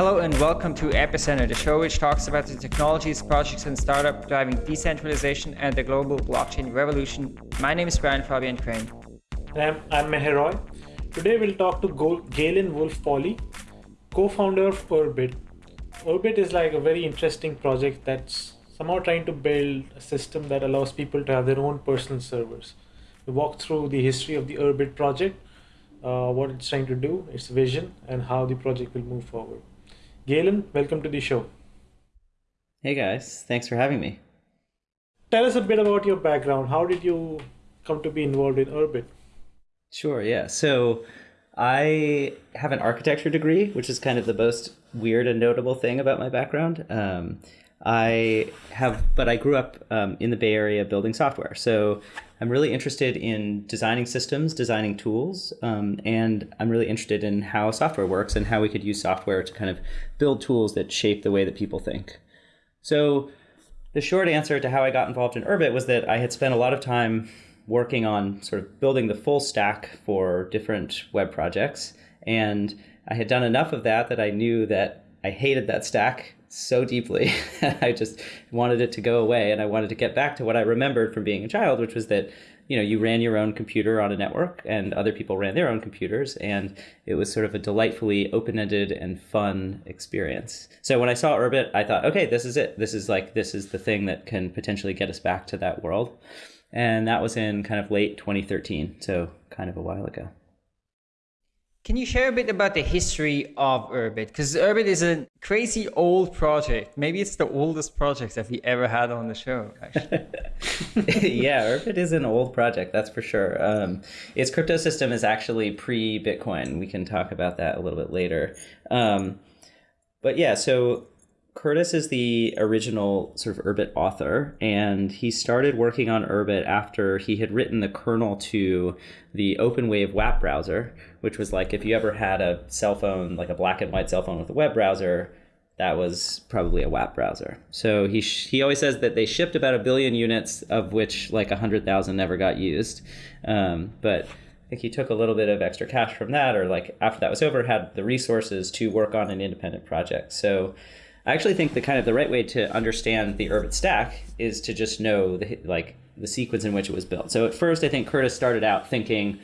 Hello and welcome to Epicenter, the show which talks about the technologies, projects, and startup driving decentralization and the global blockchain revolution. My name is Brian Fabian Crain. I'm, I'm Meher Roy. Today we'll talk to Galen Wolfe-Pauly, co-founder of Urbit. Urbit is like a very interesting project that's somehow trying to build a system that allows people to have their own personal servers. We walk through the history of the Urbit project, uh, what it's trying to do, its vision, and how the project will move forward. Galen, welcome to the show. Hey guys, thanks for having me. Tell us a bit about your background. How did you come to be involved in Urbit? Sure, yeah. So I have an architecture degree, which is kind of the most weird and notable thing about my background. Um, I have, but I grew up um, in the Bay Area building software. So I'm really interested in designing systems, designing tools, um, and I'm really interested in how software works and how we could use software to kind of build tools that shape the way that people think. So the short answer to how I got involved in Urbit was that I had spent a lot of time working on sort of building the full stack for different web projects. And I had done enough of that that I knew that I hated that stack so deeply. I just wanted it to go away and I wanted to get back to what I remembered from being a child, which was that you know you ran your own computer on a network and other people ran their own computers and it was sort of a delightfully open-ended and fun experience. So when i saw urbit i thought okay this is it. This is like this is the thing that can potentially get us back to that world. And that was in kind of late 2013 so kind of a while ago can you share a bit about the history of Urbit? Because Urbit is a crazy old project. Maybe it's the oldest project that we ever had on the show, actually. yeah, Urbit is an old project, that's for sure. Um, its crypto system is actually pre Bitcoin. We can talk about that a little bit later. Um, but yeah, so Curtis is the original sort of Urbit author, and he started working on Urbit after he had written the kernel to the OpenWave WAP browser, which was like if you ever had a cell phone, like a black and white cell phone with a web browser, that was probably a WAP browser. So he he always says that they shipped about a billion units, of which like hundred thousand never got used. Um, but I think he took a little bit of extra cash from that, or like after that was over, had the resources to work on an independent project. So I actually think the kind of the right way to understand the Urbit stack is to just know the like the sequence in which it was built. So at first, I think Curtis started out thinking,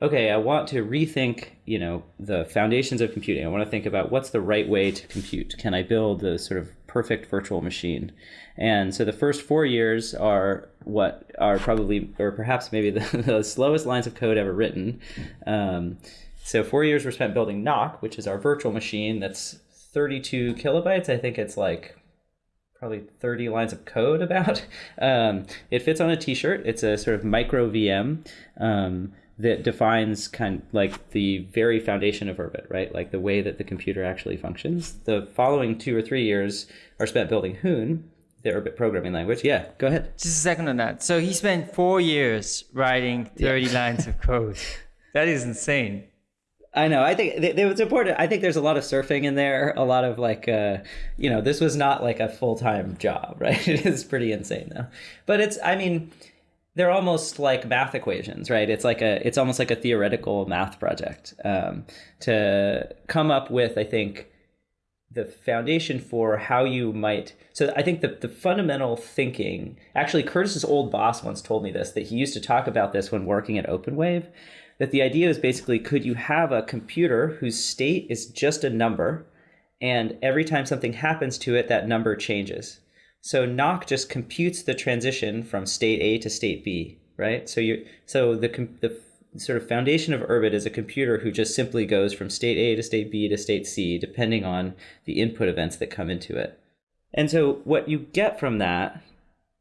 okay, I want to rethink, you know, the foundations of computing. I want to think about what's the right way to compute. Can I build a sort of perfect virtual machine? And so the first four years are what are probably, or perhaps maybe the, the slowest lines of code ever written. Um, so four years were spent building Nock, which is our virtual machine that's 32 kilobytes. I think it's like probably 30 lines of code about. Um, it fits on a t-shirt. It's a sort of micro VM um, that defines kind of like the very foundation of Urbit, right? Like the way that the computer actually functions. The following two or three years are spent building Hoon, the Urbit programming language. Yeah, go ahead. Just a second on that. So he spent four years writing 30 yeah. lines of code. That is insane. I know. I think it was important. I think there's a lot of surfing in there. A lot of like, uh, you know, this was not like a full time job, right? it is pretty insane though. But it's, I mean, they're almost like math equations, right? It's like a, it's almost like a theoretical math project um, to come up with. I think the foundation for how you might. So I think the the fundamental thinking. Actually, Curtis's old boss once told me this that he used to talk about this when working at OpenWave that the idea is basically could you have a computer whose state is just a number and every time something happens to it that number changes so Nock just computes the transition from state A to state B right so you so the the sort of foundation of Urbit is a computer who just simply goes from state A to state B to state C depending on the input events that come into it and so what you get from that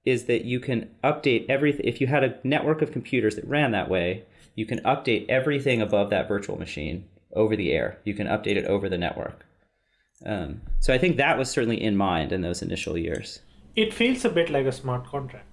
is that you can update everything if you had a network of computers that ran that way you can update everything above that virtual machine over the air. You can update it over the network. Um, so I think that was certainly in mind in those initial years. It feels a bit like a smart contract.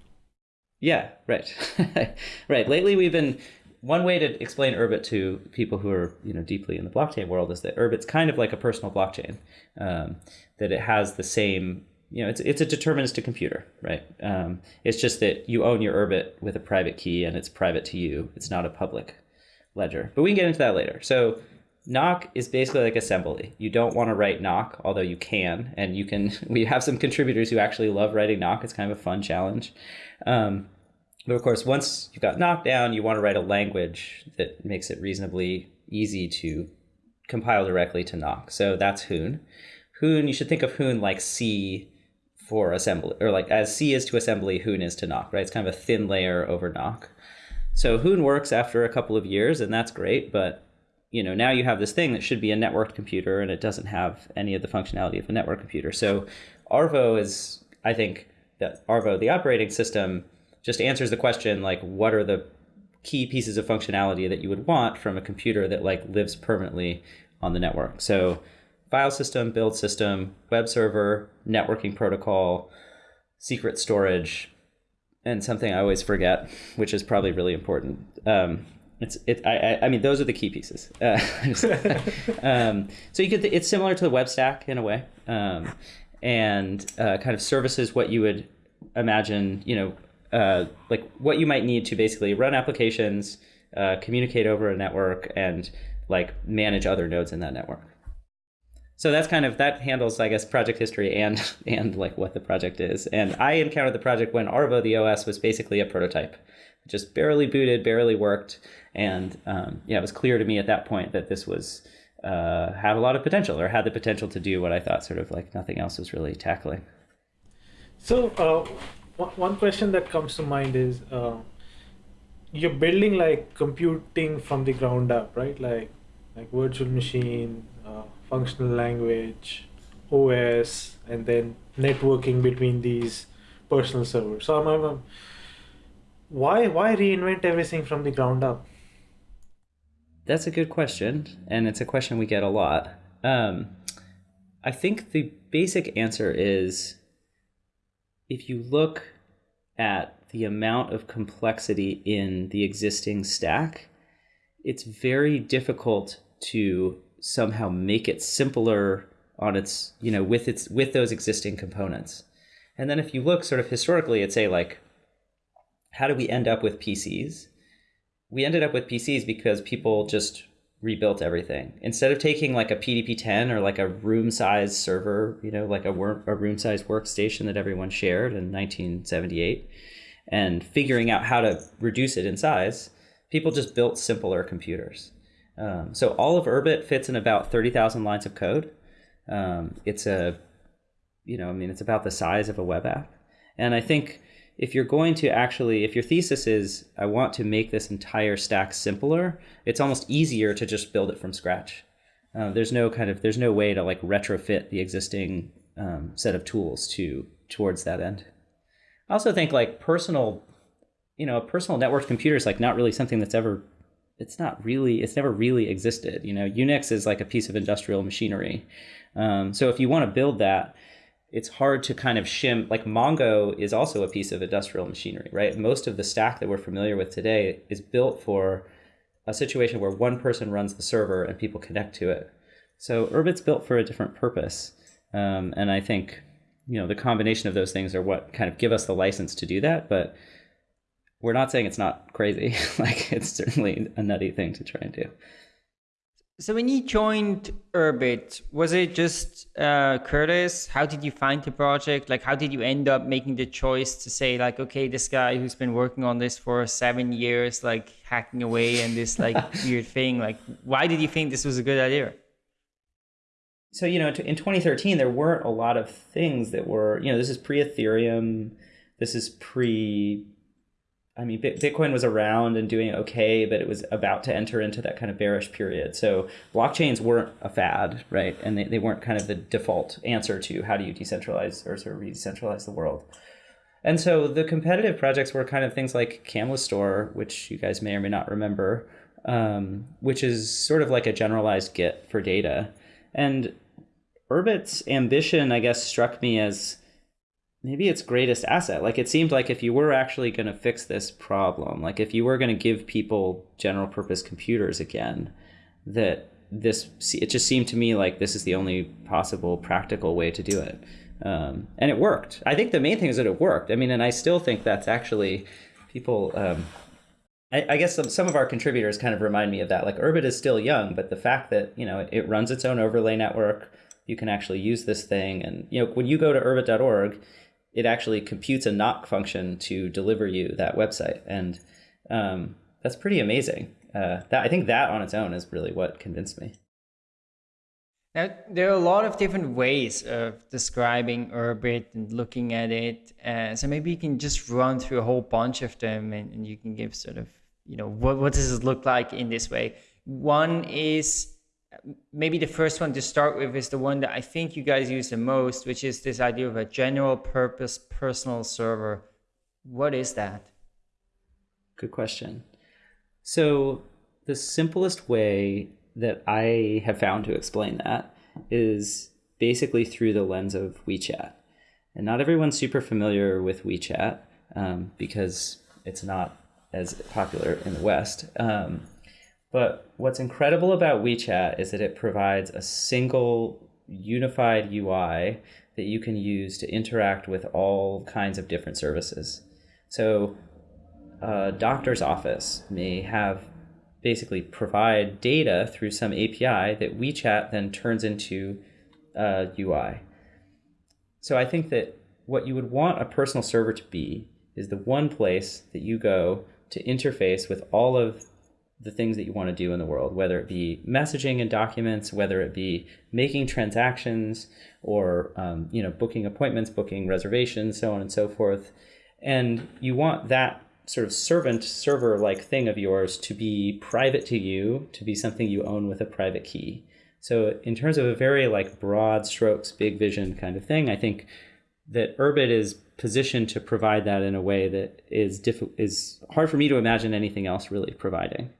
Yeah, right. right. Lately we've been one way to explain Urbit to people who are you know deeply in the blockchain world is that Urbit's kind of like a personal blockchain. Um, that it has the same you know, it's it's a deterministic computer, right? Um, it's just that you own your Urbit with a private key and it's private to you. It's not a public ledger. But we can get into that later. So Nock is basically like assembly. You don't want to write Nock, although you can, and you can. We have some contributors who actually love writing Nock. It's kind of a fun challenge. Um, but of course, once you've got Nock down, you want to write a language that makes it reasonably easy to compile directly to Nock. So that's Hoon. Hoon, you should think of Hoon like C for assembly, or like as C is to assembly, Hoon is to Nock, right? It's kind of a thin layer over Nock. So Hoon works after a couple of years, and that's great, but you know now you have this thing that should be a networked computer and it doesn't have any of the functionality of a network computer. So Arvo is i think that Arvo the operating system just answers the question like what are the key pieces of functionality that you would want from a computer that like lives permanently on the network? So file system build system web server networking protocol secret storage and something i always forget which is probably really important. Um, it's it. I, I mean, those are the key pieces. Uh, um, so you could. It's similar to the web stack in a way, um, and uh, kind of services what you would imagine. You know, uh, like what you might need to basically run applications, uh, communicate over a network, and like manage other nodes in that network. So that's kind of that handles, I guess, project history and and like what the project is. And I encountered the project when Arvo, the OS, was basically a prototype just barely booted, barely worked, and um, yeah, it was clear to me at that point that this was uh, had a lot of potential, or had the potential to do what I thought sort of like nothing else was really tackling. So uh, one question that comes to mind is uh, you're building like computing from the ground up, right? Like like virtual machine, uh, functional language, OS, and then networking between these personal servers. So I'm, I'm why why reinvent everything from the ground up? That's a good question, and it's a question we get a lot. Um, I think the basic answer is if you look at the amount of complexity in the existing stack, it's very difficult to somehow make it simpler on its, you know, with its with those existing components. And then if you look sort of historically at say like how do we end up with PCs? We ended up with PCs because people just rebuilt everything. Instead of taking like a PDP-10 or like a room-sized server, you know, like a, work, a room-sized workstation that everyone shared in 1978, and figuring out how to reduce it in size, people just built simpler computers. Um, so all of Urbit fits in about 30,000 lines of code. Um, it's a, you know, I mean, it's about the size of a web app. And I think if you're going to actually, if your thesis is, I want to make this entire stack simpler, it's almost easier to just build it from scratch. Uh, there's no kind of, there's no way to like retrofit the existing um, set of tools to towards that end. I also think like personal, you know, a personal networked computer is like not really something that's ever, it's not really, it's never really existed. You know, Unix is like a piece of industrial machinery. Um, so if you want to build that, it's hard to kind of shim like mongo is also a piece of industrial machinery right? Most of the stack that we're familiar with today is built for a situation where one person runs the server and people connect to it. So urbit's built for a different purpose um, and i think you know the combination of those things are what kind of give us the license to do that but we're not saying it's not crazy. Like it's certainly a nutty thing to try and do so when you joined Urbit, was it just uh, Curtis? How did you find the project? Like, how did you end up making the choice to say, like, okay, this guy who's been working on this for seven years, like hacking away and this like weird thing, like, why did you think this was a good idea? So you know, in 2013, there weren't a lot of things that were, you know, this is pre-Ethereum, this is pre I mean, Bitcoin was around and doing okay, but it was about to enter into that kind of bearish period. So blockchains weren't a fad, right? And they, they weren't kind of the default answer to how do you decentralize or sort of re-decentralize the world. And so the competitive projects were kind of things like Camlistore, which you guys may or may not remember, um, which is sort of like a generalized Git for data. And Urbit's ambition, I guess, struck me as maybe its greatest asset. Like it seemed like if you were actually going to fix this problem, like if you were going to give people general purpose computers again, that this it just seemed to me like this is the only possible practical way to do it. Um, and it worked. I think the main thing is that it worked. I mean, and I still think that's actually people. Um, I, I guess some, some of our contributors kind of remind me of that. Like Urbit is still young, but the fact that you know it, it runs its own overlay network, you can actually use this thing, and you know when you go to urbit.org, it actually computes a Nock function to deliver you that website, and um, that's pretty amazing. Uh, that I think that on its own is really what convinced me. Now, there are a lot of different ways of describing Urbit and looking at it. Uh, so maybe you can just run through a whole bunch of them and, and you can give sort of, you know, what, what does it look like in this way? One is maybe the first one to start with is the one that I think you guys use the most, which is this idea of a general purpose personal server. What is that? Good question. So the simplest way that I have found to explain that is basically through the lens of WeChat. And not everyone's super familiar with WeChat um, because it's not as popular in the West. Um, but what's incredible about WeChat is that it provides a single unified UI that you can use to interact with all kinds of different services. So a doctor's office may have basically provide data through some API that WeChat then turns into uh, UI. So I think that what you would want a personal server to be is the one place that you go to interface with all of the things that you want to do in the world, whether it be messaging and documents, whether it be making transactions or um, you know booking appointments, booking reservations, so on and so forth. And you want that sort of servant server like thing of yours to be private to you, to be something you own with a private key. So in terms of a very like broad strokes, big vision kind of thing, I think that Urbit is positioned to provide that in a way that is diff- is hard for me to imagine anything else really providing.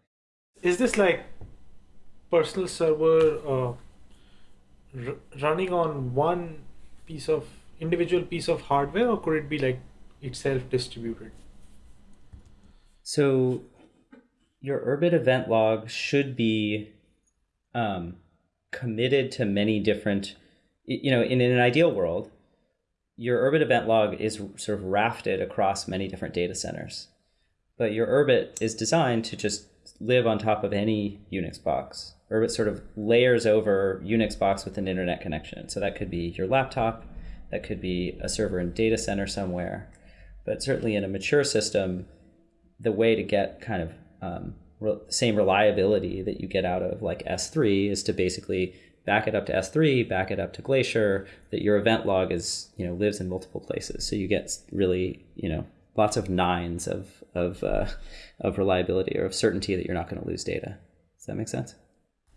Is this like personal server uh, running on one piece of individual piece of hardware, or could it be like itself distributed? So your Urbit event log should be um, committed to many different, you know, in, in an ideal world, your Urbit event log is sort of rafted across many different data centers. But your Urbit is designed to just live on top of any Unix box. or it sort of layers over Unix box with an internet connection. So that could be your laptop, that could be a server in data center somewhere. But certainly in a mature system, the way to get kind of um, re- same reliability that you get out of like S3 is to basically back it up to S3, back it up to Glacier, that your event log is, you know, lives in multiple places. So you get really, you know, lots of nines of, of, uh, of reliability or of certainty that you're not going to lose data. Does that make sense?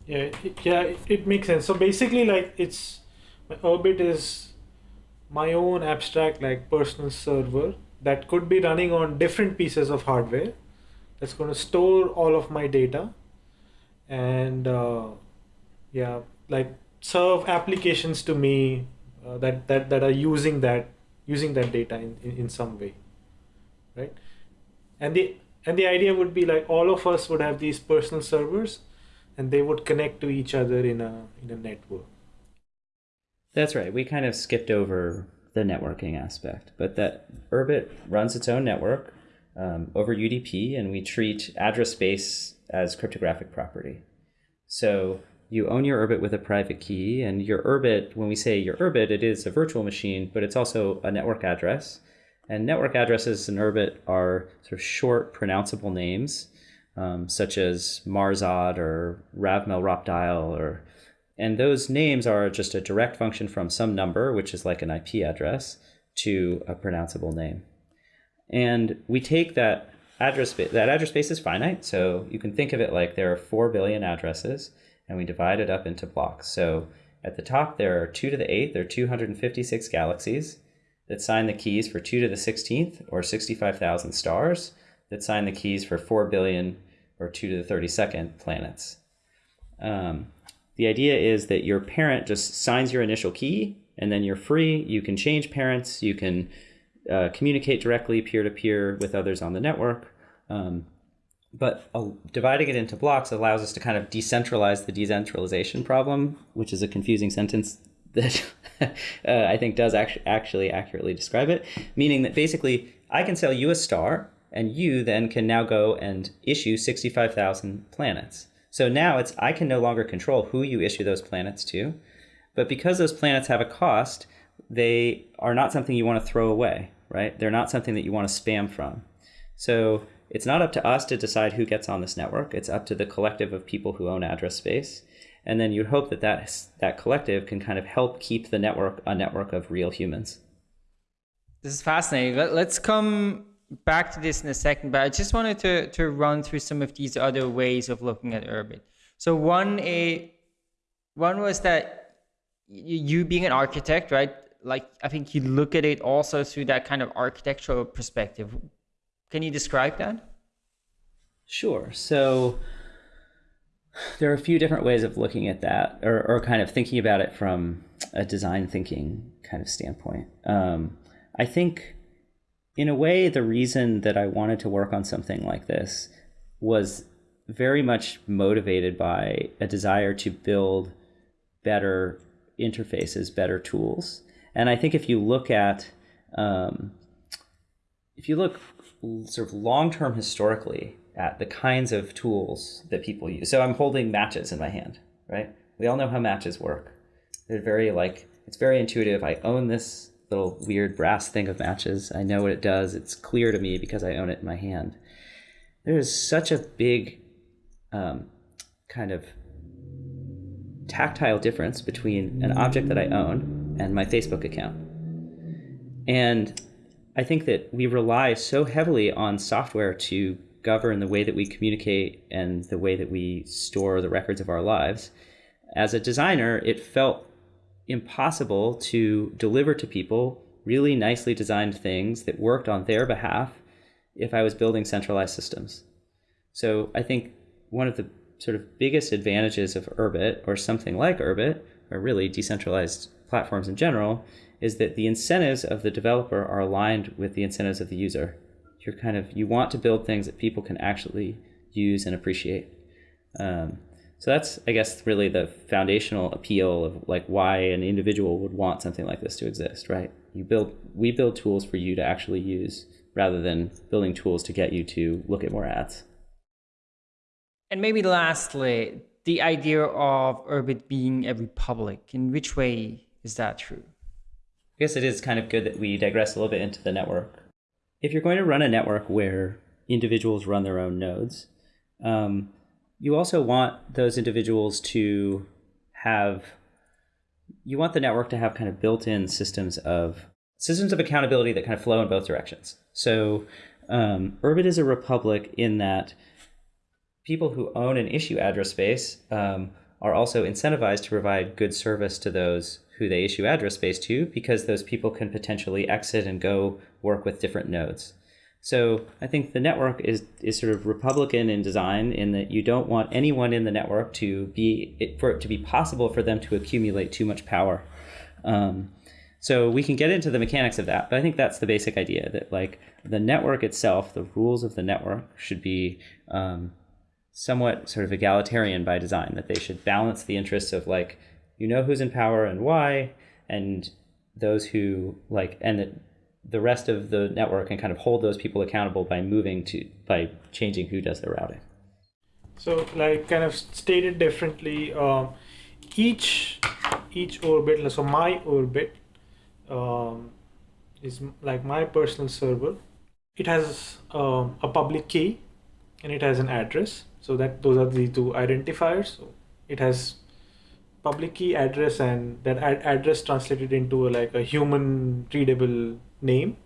Yeah, yeah, it makes sense. So basically, like it's my Urbit is my own abstract like personal server that could be running on different pieces of hardware that's going to store all of my data and uh, yeah like serve applications to me uh, that, that that are using that using that data in, in, in some way right and the and the idea would be like all of us would have these personal servers and they would connect to each other in a in a network that's right we kind of skipped over the networking aspect, but that Urbit runs its own network um, over UDP, and we treat address space as cryptographic property. So you own your Urbit with a private key, and your Urbit, when we say your Urbit, it is a virtual machine, but it's also a network address. And network addresses in Urbit are sort of short, pronounceable names, um, such as Marzod or Ravmel Ropdyl or and those names are just a direct function from some number, which is like an IP address, to a pronounceable name. And we take that address space, that address space is finite. So you can think of it like there are 4 billion addresses and we divide it up into blocks. So at the top, there are 2 to the 8th, there are 256 galaxies that sign the keys for 2 to the 16th or 65,000 stars that sign the keys for 4 billion or 2 to the 32nd planets. Um, the idea is that your parent just signs your initial key and then you're free. You can change parents. You can uh, communicate directly peer to peer with others on the network. Um, but uh, dividing it into blocks allows us to kind of decentralize the decentralization problem, which is a confusing sentence that uh, I think does actually, actually accurately describe it. Meaning that basically I can sell you a star and you then can now go and issue 65,000 planets. So now it's I can no longer control who you issue those planets to, but because those planets have a cost, they are not something you want to throw away, right? They're not something that you want to spam from. So it's not up to us to decide who gets on this network. It's up to the collective of people who own address space. And then you'd hope that that, that collective can kind of help keep the network a network of real humans. This is fascinating. Let, us come back to this in a second, but I just wanted to, to run through some of these other ways of looking at Urbit. So one, a, one was that you being an architect, right? Like I think you look at it also through that kind of architectural perspective. Can you describe that? Sure. So there are a few different ways of looking at that, or, or kind of thinking about it from a design thinking kind of standpoint. Um, I think, in a way, the reason that I wanted to work on something like this was very much motivated by a desire to build better interfaces, better tools. And I think if you look at, um, if you look sort of long term historically at the kinds of tools that people use. So I'm holding matches in my hand, right? We all know how matches work. They're very like, it's very intuitive. I own this little weird brass thing of matches. I know what it does. It's clear to me because I own it in my hand. There is such a big um, kind of tactile difference between an object that I own and my Facebook account. And I think that we rely so heavily on software to govern the way that we communicate and the way that we store the records of our lives. As a designer, it felt impossible to deliver to people really nicely designed things that worked on their behalf if I was building centralized systems. So I think one of the sort of biggest advantages of Urbit or something like Urbit, or really decentralized platforms in general, is that the incentives of the developer are aligned with the incentives of the user. You're kind of you want to build things that people can actually use and appreciate. Um, so that's I guess really the foundational appeal of like why an individual would want something like this to exist, right? You build we build tools for you to actually use rather than building tools to get you to look at more ads. And maybe lastly, the idea of Urbit being a republic. In which way is that true? I guess it is kind of good that we digress a little bit into the network. If you're going to run a network where individuals run their own nodes, um, you also want those individuals to have you want the network to have kind of built-in systems of systems of accountability that kind of flow in both directions. So um, Urbit is a republic in that people who own and issue address space um, are also incentivized to provide good service to those who they issue address space to because those people can potentially exit and go work with different nodes. So I think the network is, is sort of Republican in design in that you don't want anyone in the network to be for it to be possible for them to accumulate too much power. Um, so we can get into the mechanics of that, but I think that's the basic idea that like the network itself, the rules of the network should be um, somewhat sort of egalitarian by design, that they should balance the interests of like, you know who's in power and why, and those who like, and that the rest of the network can kind of hold those people accountable by moving to, by changing who does the routing. So like kind of stated differently, um, each, each Urbit, so my Urbit um, is like my personal server. It has um, a public key and it has an address so that those are the two identifiers so it has public key address and that ad address translated into a, like a human readable name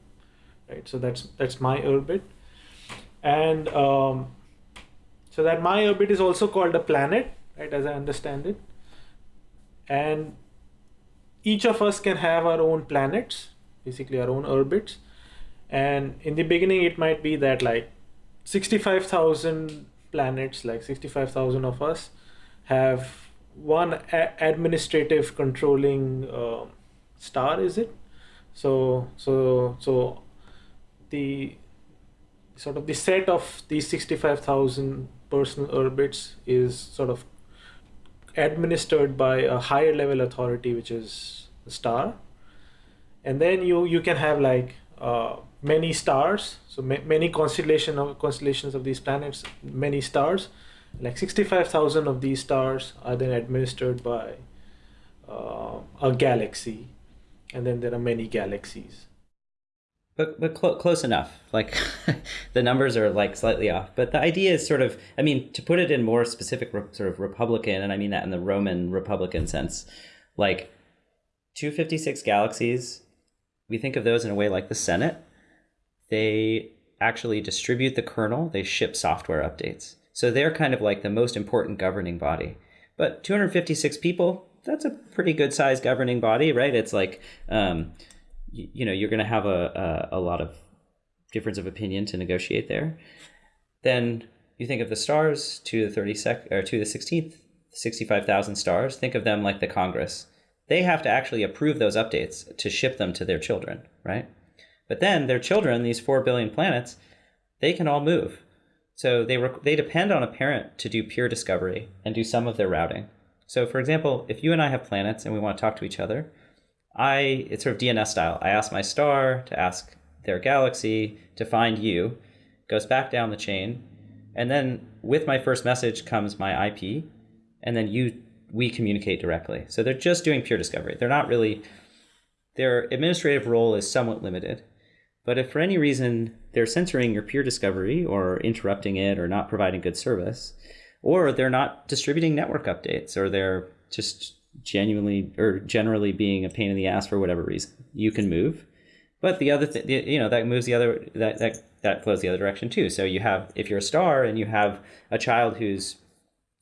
right? So that's that's my Urbit. And um, so that my Urbit is also called a planet right as i understand it. And each of us can have our own planets basically our own Urbits. And in the beginning it might be that like 65,000 planets, like 65,000 of us, have one administrative controlling uh, star, is it? So, so, so the sort of the set of these 65,000 personal Urbits is sort of administered by a higher level authority, which is the star. And then you, you can have like uh, many stars, so ma- many constellation of constellations of these planets, many stars. Like sixty-five thousand of these stars are then administered by uh, a galaxy, and then there are many galaxies. But but cl- close enough. Like the numbers are like slightly off. But the idea is sort of, I mean, to put it in more specific sort of Republican, and I mean that in the Roman Republican sense, like 256 galaxies. We think of those in a way like the Senate. They actually distribute the kernel. They ship software updates. So they're kind of like the most important governing body. But 256 people, that's a pretty good sized governing body, right? It's like, um, you, you know, you're going to have a, a, a lot of difference of opinion to negotiate there. Then you think of the stars to the 30 sec or to the 16th, 65,000 stars. Think of them like the Congress. They have to actually approve those updates to ship them to their children, right? But then their children, these 4 billion planets, they can all move. So they they depend on a parent to do peer discovery and do some of their routing. So for example, if you and I have planets and we want to talk to each other, I it's sort of DNS style. I ask my star to ask their galaxy to find you, goes back down the chain, and then with my first message comes my IP, and then you we communicate directly. So they're just doing peer discovery. They're not really their administrative role is somewhat limited. But if for any reason they're censoring your peer discovery or interrupting it or not providing good service, or they're not distributing network updates or they're just genuinely or generally being a pain in the ass for whatever reason, you can move. But the other thing, you know, that moves the other that that that flows the other direction too. So you have if you're a star and you have a child who's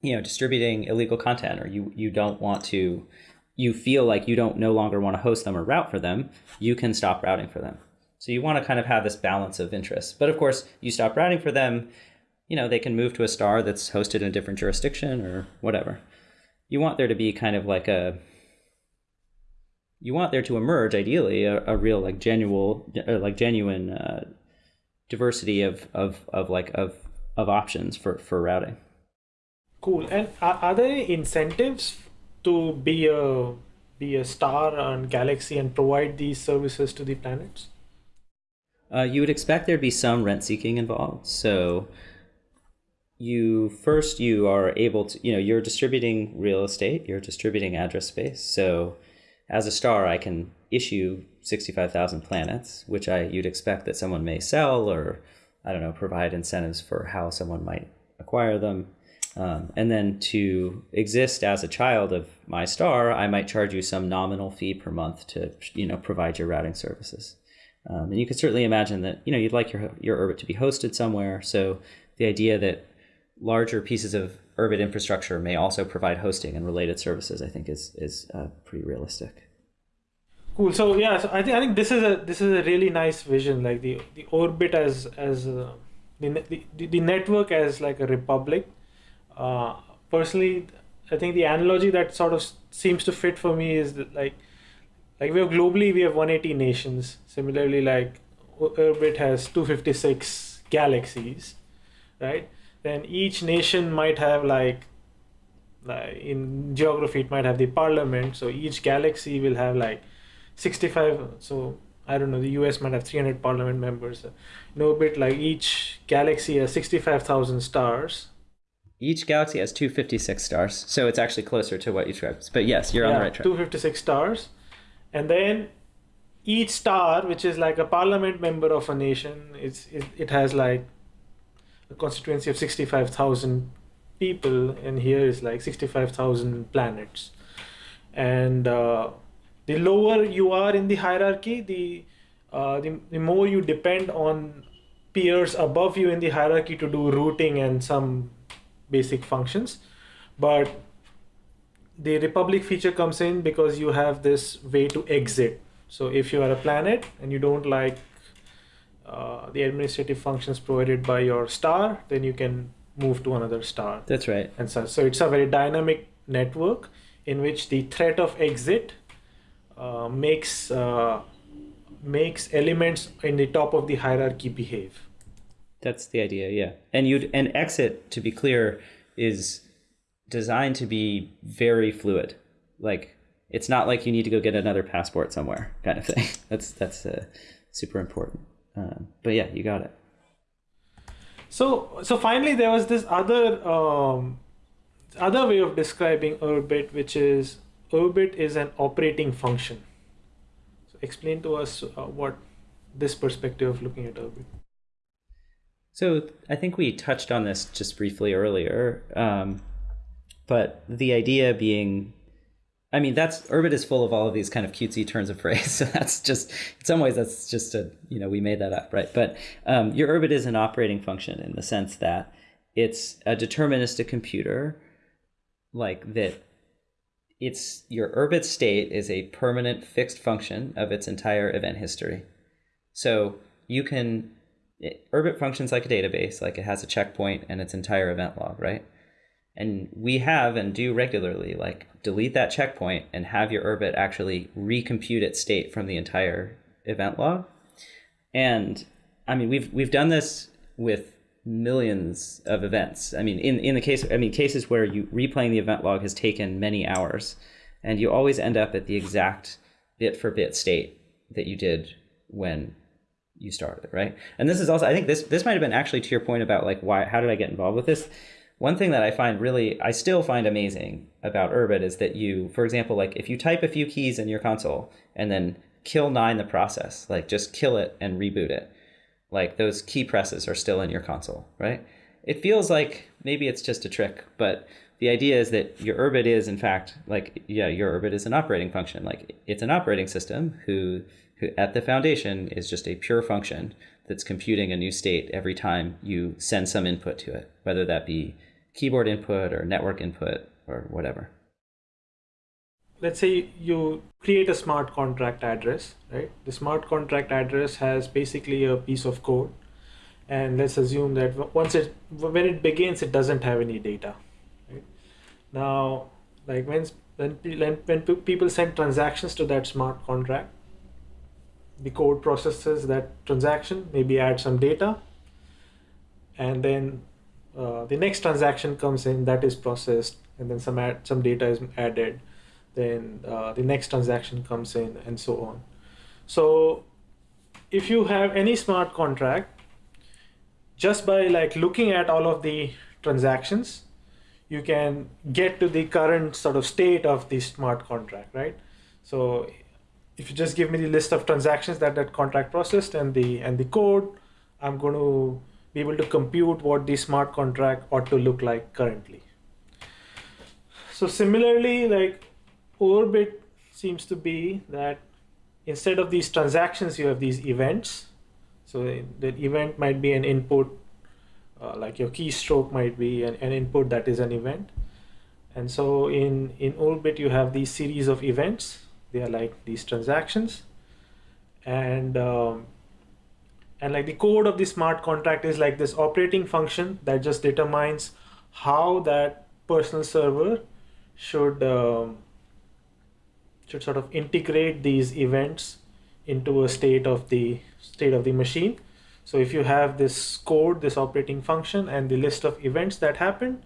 you know distributing illegal content or you you don't want to you feel like you don't no longer want to host them or route for them, you can stop routing for them. So you want to kind of have this balance of interests. But of course, you stop routing for them, you know, they can move to a star that's hosted in a different jurisdiction or whatever. You want there to be kind of like a you want there to emerge ideally a, a real like genuine like genuine uh, diversity of, of of like of of options for for routing. Cool. And are, are there any incentives to be a be a star on galaxy and provide these services to the planets? Uh, you would expect there'd be some rent seeking involved. So you first you are able to you know you're distributing real estate, you're distributing address space. So as a star, I can issue sixty five thousand planets, which I you'd expect that someone may sell or I don't know provide incentives for how someone might acquire them. Um, and then to exist as a child of my star, I might charge you some nominal fee per month to you know provide your routing services. Um, and you could certainly imagine that you know you'd like your your Urbit to be hosted somewhere. So the idea that larger pieces of Urbit infrastructure may also provide hosting and related services, I think, is is uh, pretty realistic. Cool. So yeah, so I think I think this is a this is a really nice vision, like the the Urbit as as uh, the, the the network as like a republic. Uh, personally, I think the analogy that sort of seems to fit for me is that like like we have globally we have 180 nations. Similarly, like Urbit has 256 galaxies, right? Then each nation might have like like in geography it might have the parliament so each galaxy will have like 65 so i don't know the us might have 300 parliament members no bit like each galaxy has 65000 stars Each galaxy has 256 stars, so it's actually closer to what you described. But yes, you're on the right track. 256 stars and then each star which is like a parliament member of a nation it's it, it has like a constituency of 65000 people and here is like 65000 planets. And uh, the lower you are in the hierarchy the, uh, the the more you depend on peers above you in the hierarchy to do routing and some basic functions. But the republic feature comes in because you have this way to exit so if you are a planet and you don't like uh, the administrative functions provided by your star then you can move to another star That's right. and so, so it's a very dynamic network in which the threat of exit uh, makes uh, makes elements in the top of the hierarchy behave That's the idea, yeah. And you'd and exit, to be clear, is designed to be very fluid. Like it's not like you need to go get another passport somewhere, kind of thing. That's that's uh, super important. Um, but yeah, you got it. So so finally, there was this other um, other way of describing Urbit, which is Urbit is an operating function. So explain to us uh, what this perspective of looking at Urbit. So I think we touched on this just briefly earlier, um, but the idea being, I mean, that's Urbit is full of all of these kind of cutesy turns of phrase. So that's just, in some ways, that's just a, you know, we made that up, right? But um, your Urbit is an operating function in the sense that it's a deterministic computer, like that. It's your Urbit state is a permanent fixed function of its entire event history. So you can it, Urbit functions like a database, like it has a checkpoint and its entire event log, right? And we have and do regularly, like delete that checkpoint and have your Urbit actually recompute its state from the entire event log. And I mean, we've we've done this with millions of events. I mean, in in the case, I mean, cases where you replaying the event log has taken many hours, and you always end up at the exact bit for bit state that you did when you started, right? And this is also, I think this this might have been actually to your point about like why, how did I get involved with this? One thing that I find really, I still find amazing about Urbit is that you, for example, like if you type a few keys in your console and then kill nine the process, like just kill it and reboot it, like those key presses are still in your console, right? It feels like maybe it's just a trick, but the idea is that your Urbit is in fact like yeah, your Urbit is an operating function. Like it's an operating system who who at the foundation is just a pure function that's computing a new state every time you send some input to it, whether that be keyboard input or network input or whatever. Let's say you create a smart contract address, right? The smart contract address has basically a piece of code. And let's assume that once it, when it begins, it doesn't have any data. Right? Now, like when, when, when people send transactions to that smart contract, the code processes that transaction, maybe add some data, and then uh, the next transaction comes in that is processed, and then some some data is added, then uh, the next transaction comes in, and so on. So if you have any smart contract, just by like looking at all of the transactions, you can get to the current sort of state of the smart contract, right? So if you just give me the list of transactions that that contract processed and the and the code, I'm going to be able to compute what the smart contract ought to look like currently. So similarly, like Urbit seems to be that instead of these transactions, you have these events. So the event might be an input, uh, like your keystroke might be an, an input that is an event. And so in, in Urbit, you have these series of events they are like these transactions and um, and like the code of the smart contract is like this operating function that just determines how that personal server should um, should sort of integrate these events into a state of the state of the machine. So if you have this code this operating function and the list of events that happen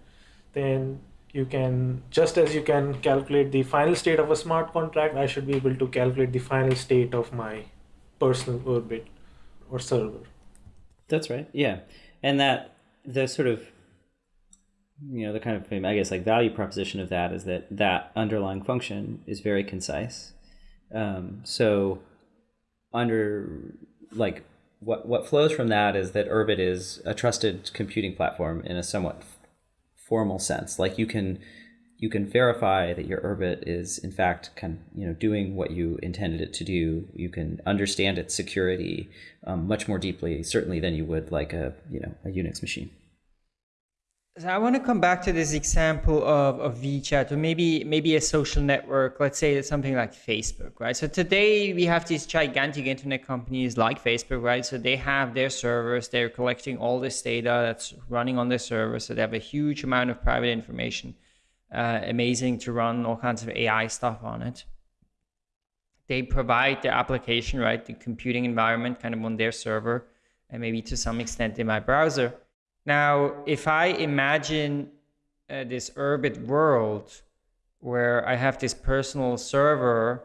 then you can just as you can calculate the final state of a smart contract i should be able to calculate the final state of my personal Urbit or server. That's right yeah. And that the sort of you know the kind of i guess like value proposition of that is that that underlying function is very concise. Um, so under like what what flows from that is that urbit is a trusted computing platform in a somewhat formal sense. Like you can you can verify that your Urbit is in fact kind of, you know doing what you intended it to do. You can understand its security um, much more deeply, certainly than you would like a you know a Unix machine. So I want to come back to this example of, of WeChat or maybe maybe a social network. Let's say it's something like Facebook, right? So today we have these gigantic internet companies like Facebook, right? So they have their servers, they're collecting all this data that's running on their servers. So they have a huge amount of private information. Uh, amazing to run all kinds of AI stuff on it. They provide their application, right? The computing environment kind of on their server and maybe to some extent in my browser now, if I imagine uh, this Urbit world where I have this personal server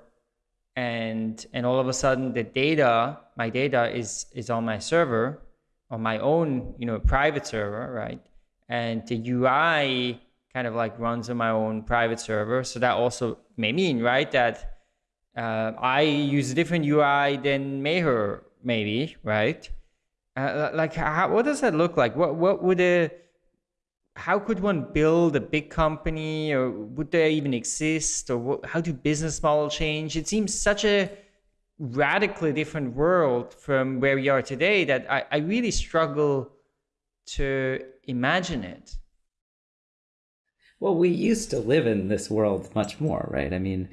and and all of a sudden the data, my data is is on my server, on my own you know private server, right? And the UI kind of like runs on my own private server. So that also may mean right that uh, I use a different UI than Meher maybe, right? Uh, like, how, what does that look like? What what would a how could one build a big company, or would they even exist, or what, how do business model change? It seems such a radically different world from where we are today that I, I really struggle to imagine it. Well, we used to live in this world much more, right? I mean,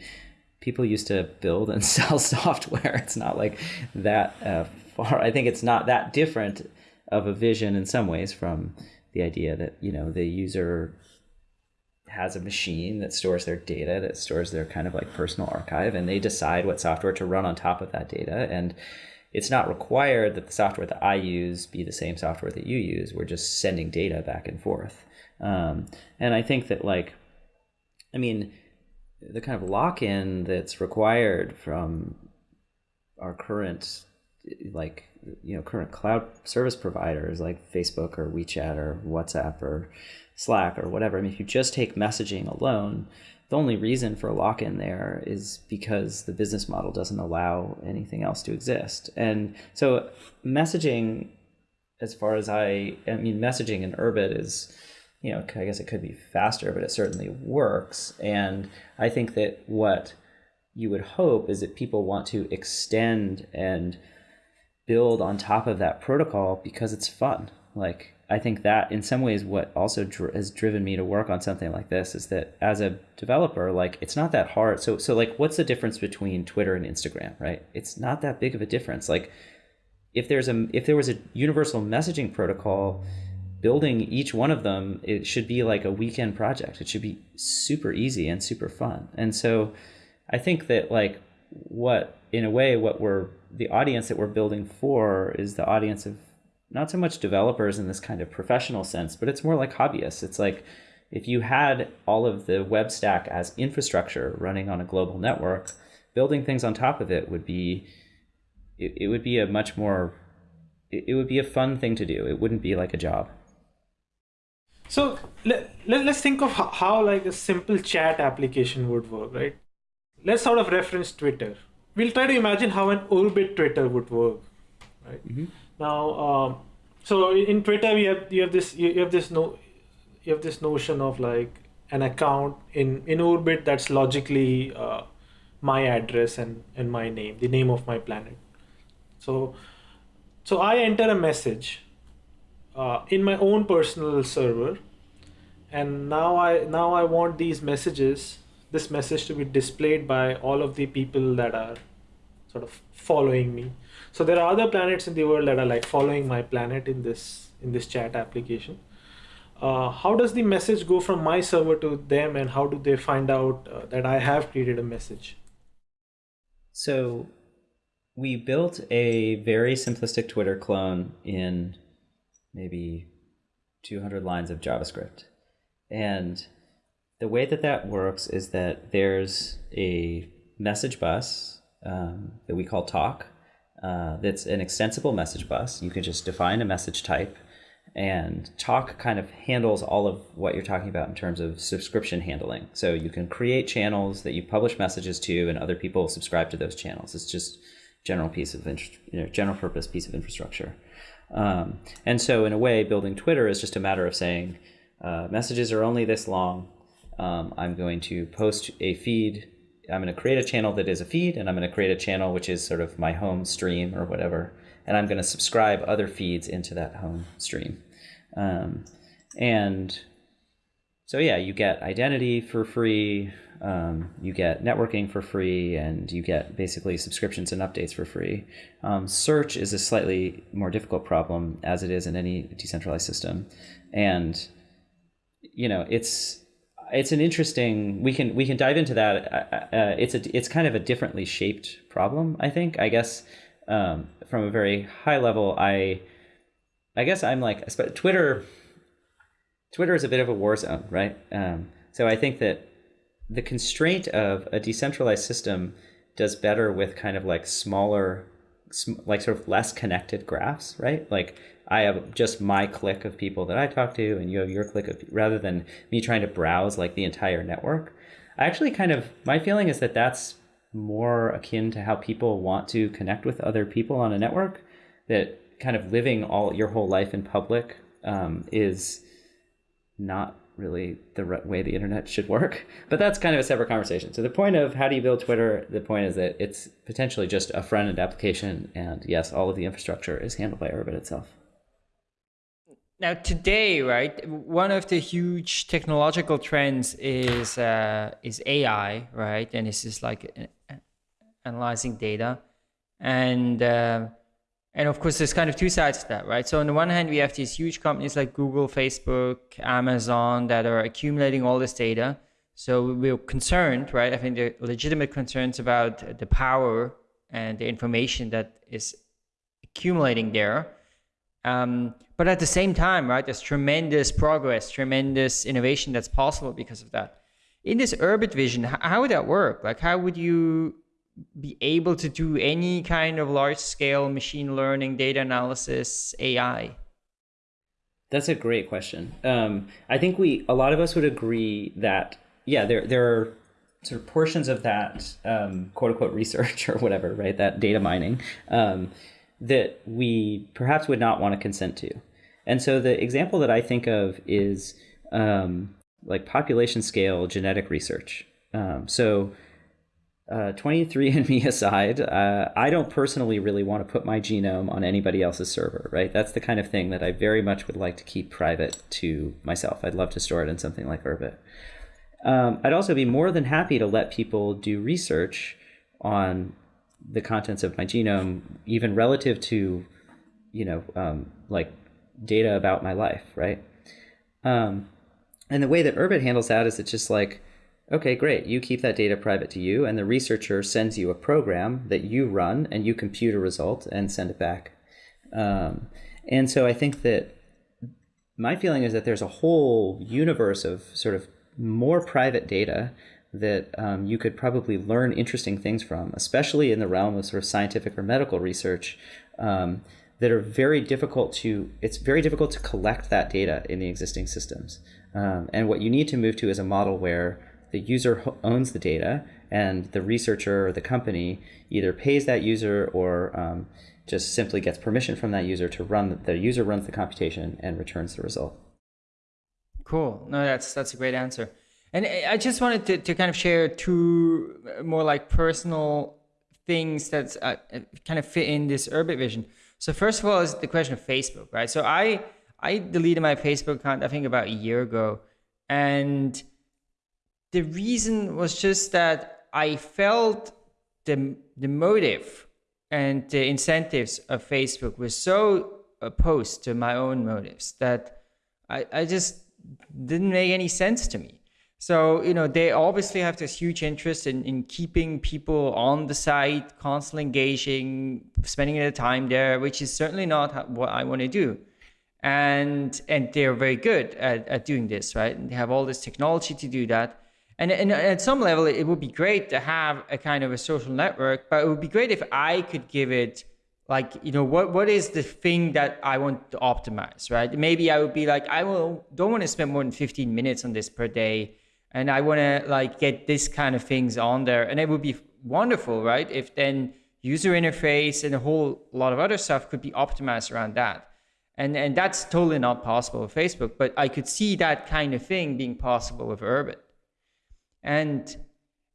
people used to build and sell software. It's not like that uh, far. I think it's not that different of a vision in some ways from the idea that you know the user has a machine that stores their data, that stores their kind of like personal archive, and they decide what software to run on top of that data. And it's not required that the software that I use be the same software that you use. We're just sending data back and forth. Um, and I think that like, I mean, the kind of lock-in that's required from our current like you know current cloud service providers like Facebook or WeChat or WhatsApp or Slack or whatever. I mean, if you just take messaging alone, the only reason for a lock-in there is because the business model doesn't allow anything else to exist. And so messaging, as far as I, I mean, messaging in Urbit is you know, I guess it could be faster, but it certainly works. And I think that what you would hope is that people want to extend and build on top of that protocol because it's fun. Like, I think that in some ways, what also dr- has driven me to work on something like this is that as a developer, like it's not that hard. So, so like, what's the difference between Twitter and Instagram, right? It's not that big of a difference. Like, if there's a if there was a universal messaging protocol, building each one of them it should be like a weekend project. It should be super easy and super fun. And so i think that like what in a way what we're the audience that we're building for is the audience of not so much developers in this kind of professional sense but it's more like hobbyists. It's like if you had all of the web stack as infrastructure running on a global network building things on top of it would be it, it would be a much more it, it would be a fun thing to do. It wouldn't be like a job so let, let, us think of how, how like a simple chat application would work, right? Let's sort of reference Twitter. We'll try to imagine how an Urbit Twitter would work, right? Mm-hmm. Now, um, so in Twitter we have you have this you have this no you have this notion of like an account in in Urbit that's logically uh, my address and and my name, the name of my planet. So so I enter a message uh, in my own personal server. And now I now I want these messages this message to be displayed by all of the people that are sort of following me. So there are other planets in the world that are like following my planet in this in this chat application. Uh, how does the message go from my server to them and how do they find out uh, that I have created a message? So we built a very simplistic Twitter clone in maybe 200 lines of JavaScript. And the way that that works is that there's a message bus um, that we call talk. Uh, that's an extensible message bus. You can just define a message type, and talk kind of handles all of what you're talking about in terms of subscription handling. So you can create channels that you publish messages to, and other people subscribe to those channels. It's just general piece of you know, general purpose piece of infrastructure. Um, and so, in a way, building Twitter is just a matter of saying uh, messages are only this long. Um, I'm going to post a feed. I'm going to create a channel that is a feed, and I'm going to create a channel which is sort of my home stream or whatever. And I'm going to subscribe other feeds into that home stream. Um, and so, yeah, you get identity for free um, you get networking for free and you get basically subscriptions and updates for free. Um, search is a slightly more difficult problem as it is in any decentralized system. And, you know, it's, it's an interesting, we can, we can dive into that. Uh, uh, it's a, it's kind of a differently shaped problem, I think, I guess, um, from a very high level, I, I guess I'm like, Twitter, Twitter is a bit of a war zone, right? Um, so I think that the constraint of a decentralized system does better with kind of like smaller, like sort of less connected graphs, right? Like I have just my clique of people that I talk to, and you have your clique of rather than me trying to browse like the entire network. I actually kind of my feeling is that that's more akin to how people want to connect with other people on a network. That kind of living all your whole life in public um, is not really the way the internet should work. But that's kind of a separate conversation. So the point of how do you build Twitter? The point is that it's potentially just a front end application, and yes, all of the infrastructure is handled by Urbit itself. Now today, right, one of the huge technological trends is uh, is AI, right, and this is like uh, analyzing data, and uh, and of course, there's kind of two sides to that, right? So on the one hand, we have these huge companies like Google, Facebook, Amazon that are accumulating all this data. So we're concerned, right? I think there are legitimate concerns about the power and the information that is accumulating there. Um, but at the same time, right, there's tremendous progress, tremendous innovation that's possible because of that. In this Urbit vision, how would that work? Like, how would you be able to do any kind of large scale machine learning, data analysis, AI? That's a great question. Um, I think we a lot of us would agree that yeah, there there are sort of portions of that um, quote unquote research or whatever, right? That data mining um, that we perhaps would not want to consent to. And so the example that I think of is um, like population scale genetic research. Um, so uh, 23andMe aside, uh, I don't personally really want to put my genome on anybody else's server, right? That's the kind of thing that I very much would like to keep private to myself. I'd love to store it in something like Urbit. Um, I'd also be more than happy to let people do research on the contents of my genome, even relative to, you know, um, like data about my life, right? Um, and the way that Urbit handles that is it's just like, Okay, great. You keep that data private to you, and the researcher sends you a program that you run, and you compute a result and send it back. Um, and so I think that my feeling is that there's a whole universe of sort of more private data that um, you could probably learn interesting things from, especially in the realm of sort of scientific or medical research. Um, that are very difficult to it's very difficult to collect that data in the existing systems um, and what you need to move to is a model where the user owns the data and the researcher or the company either pays that user or um, just simply gets permission from that user to run the user runs the computation and returns the result. Cool. No that's that's a great answer. And i just wanted to, to kind of share two more like personal things that uh, kind of fit in this Urbit vision. So first of all is the question of facebook right? So i i deleted my facebook account i think about a year ago. And the reason was just that I felt the the motive and the incentives of Facebook were so opposed to my own motives that I, I just didn't make any sense to me. So, you know, they obviously have this huge interest in, in keeping people on the site, constantly engaging, spending their time there, which is certainly not what I want to do. And and they're very good at, at doing this, right? And they have all this technology to do that. And, and at some level, it would be great to have a kind of a social network, but it would be great if I could give it like, you know, what, what is the thing that I want to optimize, right? Maybe I would be like, I will, don't want to spend more than 15 minutes on this per day. And I want to like get this kind of things on there. And it would be wonderful, right? If then user interface and a whole lot of other stuff could be optimized around that. And, and that's totally not possible with Facebook, but I could see that kind of thing being possible with Urbit. And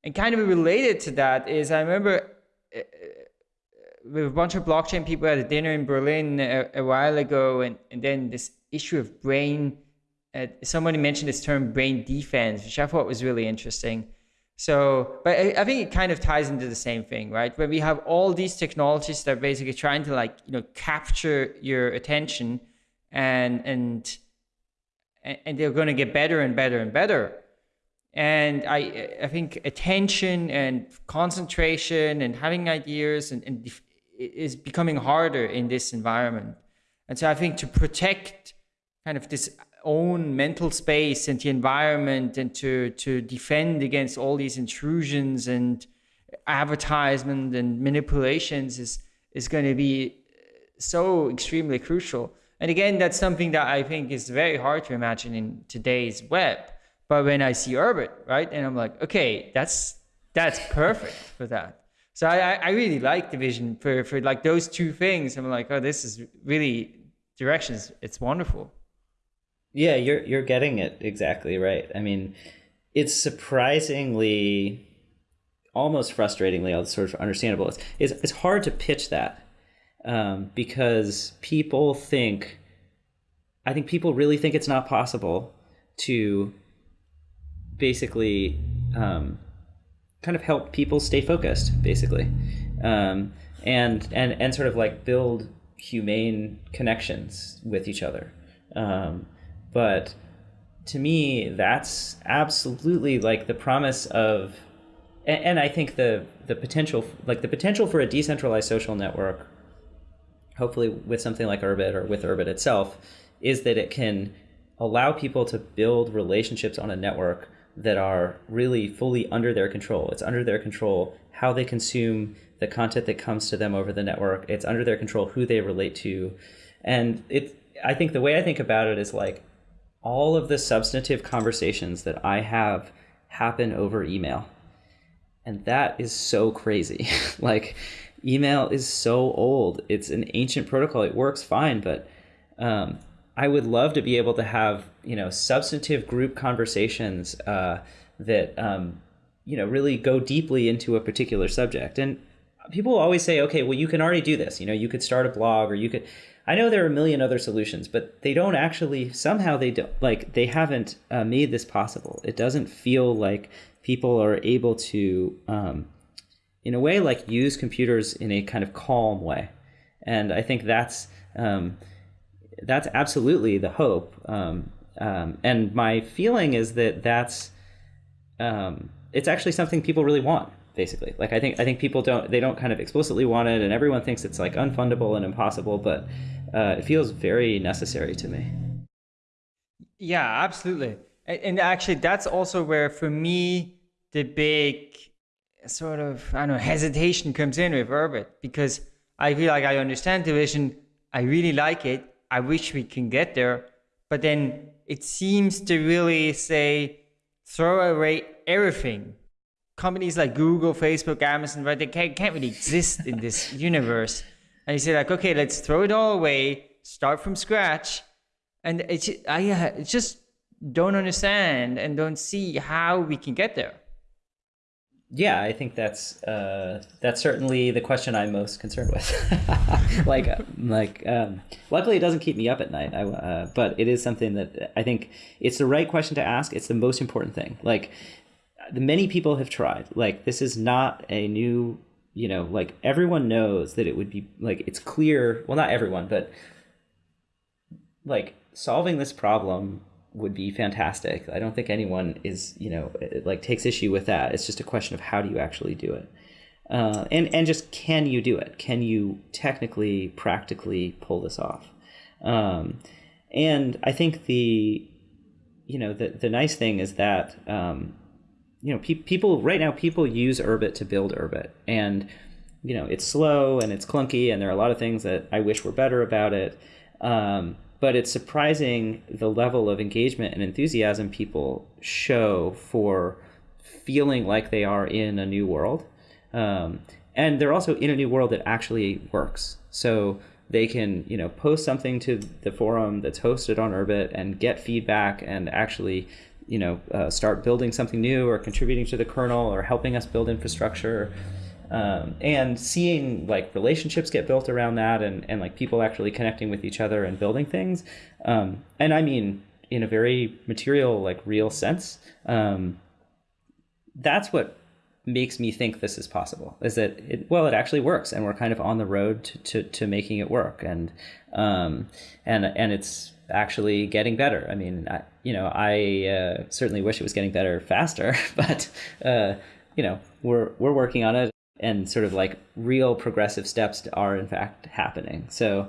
and kind of related to that is I remember uh, uh, with a bunch of blockchain people at a dinner in Berlin a, a while ago, and, and then this issue of brain. Uh, somebody mentioned this term brain defense, which I thought was really interesting. So, but I, I, think it kind of ties into the same thing, right? Where we have all these technologies that are basically trying to like, you know, capture your attention and, and, and they're going to get better and better and better and I, I think attention and concentration and having ideas and, and is becoming harder in this environment. And so I think to protect kind of this own mental space and the environment and to, to defend against all these intrusions and advertisement and manipulations is is going to be uh, so extremely crucial. And again, that's something that I think is very hard to imagine in today's web. But when I see Urbit, right, and I'm like, okay, that's that's perfect for that. So I, I really like the vision for, for like those two things. I'm like, oh, this is really directions. It's wonderful. Yeah, you're you're getting it exactly right. I mean, it's surprisingly almost frustratingly sort of understandable. It's, it's, it's hard to pitch that um, because people think, I think people really think it's not possible to basically um, kind of help people stay focused, basically, um, and and and sort of like build humane connections with each other. Um, but to me, that's absolutely like the promise of, and, and I think the the potential, like the potential for a decentralized social network, hopefully with something like Urbit or with Urbit itself, is that it can allow people to build relationships on a network that are really fully under their control. It's under their control how they consume the content that comes to them over the network. It's under their control who they relate to. And it I think the way I think about it is like all of the substantive conversations that I have happen over email. And that is so crazy. like email is so old. It's an ancient protocol. It works fine, but um, I would love to be able to have you know substantive group conversations uh, that um, you know really go deeply into a particular subject. And people always say, okay, well you can already do this. You know, you could start a blog or you could. I know there are a million other solutions, but they don't actually somehow they don't like they haven't uh, made this possible. It doesn't feel like people are able to, um, in a way, like use computers in a kind of calm way, and I think that's. Um, that's absolutely the hope. Um, um, and my feeling is that that's um, it's actually something people really want. Basically, like I think I think people don't they don't kind of explicitly want it, and everyone thinks it's like unfundable and impossible, but uh, it feels very necessary to me. Yeah, absolutely. And actually, that's also where, for me, the big sort of I don't know hesitation comes in with Urbit because I feel like I understand the vision, I really like it, I wish we can get there. But then it seems to really say, throw away everything. Companies like Google, Facebook, Amazon, right? They can't, can't really exist in this universe. And you say like, okay, let's throw it all away, start from scratch. And it's, I uh, just don't understand and don't see how we can get there yeah, I think that's uh, that's certainly the question I'm most concerned with. like, uh, like, um, luckily it doesn't keep me up at night. I, uh, but it is something that I think it's the right question to ask. It's the most important thing. Like, many people have tried. Like, this is not a new, you know, like everyone knows that it would be like it's clear. Well, not everyone, but like solving this problem would be fantastic. I don't think anyone is, you know, like takes issue with that. It's just a question of how do you actually do it. Uh, and and just can you do it? Can you technically, practically pull this off? Um, and I think the, you know, the the nice thing is that, um, you know, pe- people right now people use Urbit to build Urbit, and you know it's slow and it's clunky, and there are a lot of things that I wish were better about it. Um, but it's surprising the level of engagement and enthusiasm people show for feeling like they are in a new world. Um, and they're also in a new world that actually works. So they can, you know, post something to the forum that's hosted on Urbit and get feedback and actually, you know, uh, start building something new or contributing to the kernel or helping us build infrastructure um, and seeing like relationships get built around that and, and like people actually connecting with each other and building things um, and i mean in a very material like real sense um, that's what makes me think this is possible is that it well it actually works and we're kind of on the road to, to, to making it work and um, and and it's actually getting better. I mean I, you know i uh, certainly wish it was getting better faster but uh, you know we're we're working on it and sort of like real progressive steps are in fact happening. So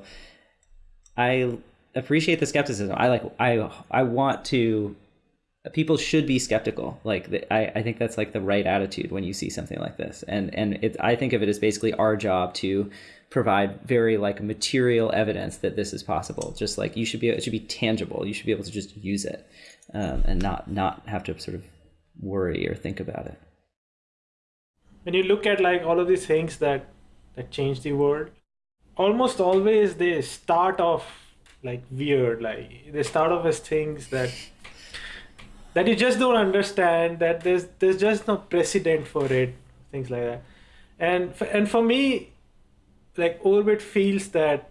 I appreciate the skepticism. I like I I want to people should be skeptical. Like I, I think that's like the right attitude when you see something like this. And and it, I think of it as basically our job to provide very like material evidence that this is possible. Just like you should be, it should be tangible. You should be able to just use it um, and not not have to sort of worry or think about it. When you look at like all of these things that that change the world, almost always they start off like weird. Like they start off as things that that you just don't understand that there's there's just no precedent for it things like that. And for, and for me like Urbit feels that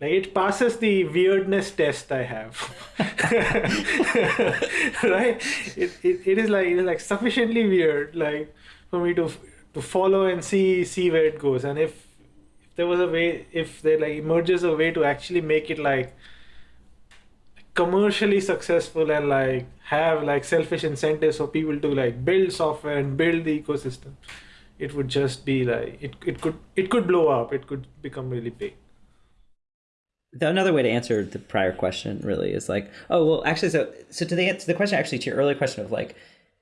like it passes the weirdness test i have. Right? It, it, it is like it is like sufficiently weird like for me to to follow and see see where it goes. And if if there was a way if there like emerges a way to actually make it like commercially successful and like have like selfish incentives for people to like build software and build the ecosystem it would just be like it, it could it could blow up. It could become really big. Another way to answer the prior question really is like oh well actually so so to the to the question actually to your earlier question of like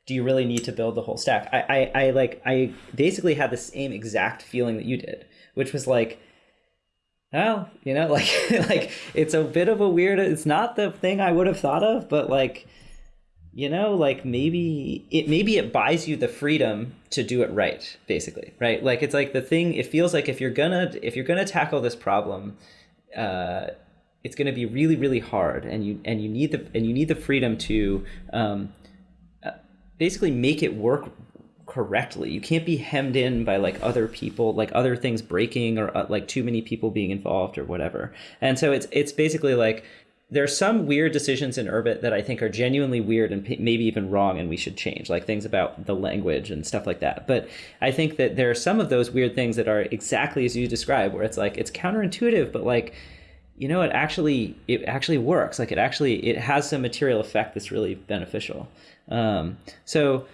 do you really need to build the whole stack I, I i like i basically had the same exact feeling that you did which was like well, you know, like like it's a bit of a weird. It's not the thing I would have thought of, but like, you know, like maybe it maybe it buys you the freedom to do it right, basically, right? Like it's like the thing. It feels like if you're gonna if you're gonna tackle this problem, uh, it's gonna be really really hard, and you and you need the and you need the freedom to um, basically make it work correctly. You can't be hemmed in by like other people, like other things breaking or uh, like too many people being involved or whatever. And so it's it's basically like there's some weird decisions in Urbit that I think are genuinely weird and maybe even wrong and we should change, like things about the language and stuff like that. But I think that there are some of those weird things that are exactly as you describe, where it's like it's counterintuitive, but like you know, it actually it actually works. Like it actually it has some material effect that's really beneficial. Um, so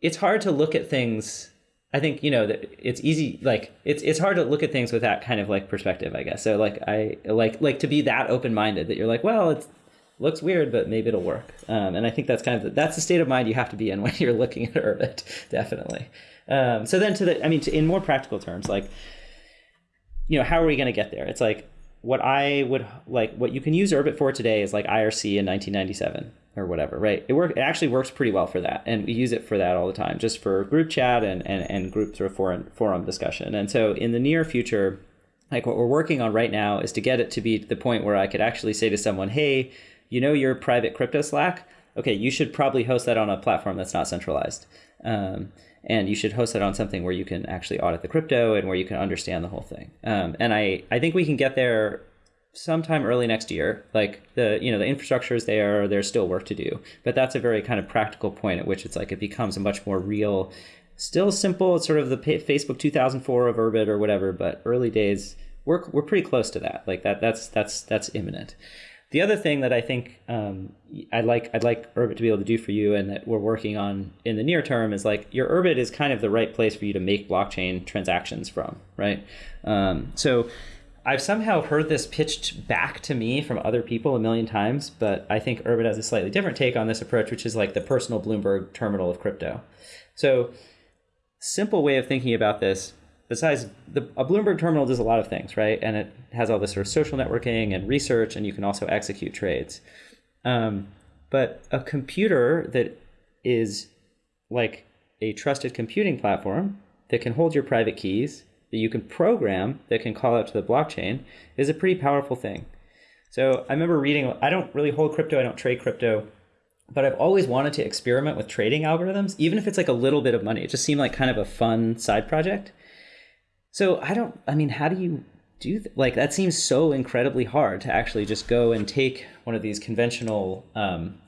it's hard to look at things I think you know that it's easy like it's it's hard to look at things with that kind of like perspective I guess. So like I like like to be that open minded that you're like well it looks weird but maybe it'll work. Um, and I think that's kind of the, that's the state of mind you have to be in when you're looking at Urbit definitely. Um, so then to the I mean to, in more practical terms like you know how are we going to get there? It's like what I would like what you can use Urbit for today is like IRC in 1997 or whatever, right? It work it actually works pretty well for that, and we use it for that all the time, just for group chat and and, and group sort of forum forum discussion. And so in the near future, like what we're working on right now is to get it to be the point where I could actually say to someone, hey, you know your private crypto Slack? Okay, you should probably host that on a platform that's not centralized. Um, and you should host it on something where you can actually audit the crypto and where you can understand the whole thing. Um, and I, I think we can get there sometime early next year. Like the you know the infrastructure is there, there's still work to do, but that's a very kind of practical point at which it's like it becomes a much more real. Still simple. It's sort of the Facebook 2004 of Urbit or whatever, but early days we're we're pretty close to that. Like that that's that's that's imminent. The other thing that I think um, I'd like I'd like Urbit to be able to do for you, and that we're working on in the near term, is like your Urbit is kind of the right place for you to make blockchain transactions from, right? Um, so I've somehow heard this pitched back to me from other people a million times, but I think Urbit has a slightly different take on this approach, which is like the personal Bloomberg terminal of crypto. So, simple way of thinking about this, besides the, a Bloomberg terminal does a lot of things, right? And it has all this sort of social networking and research, and you can also execute trades. Um, but a computer that is like a trusted computing platform that can hold your private keys that you can program that can call out to the blockchain is a pretty powerful thing. So I remember reading, I don't really hold crypto, I don't trade crypto, but I've always wanted to experiment with trading algorithms, even if it's like a little bit of money. It just seemed like kind of a fun side project. So I don't, I mean, how do you do th- like that seems so incredibly hard to actually just go and take one of these conventional um,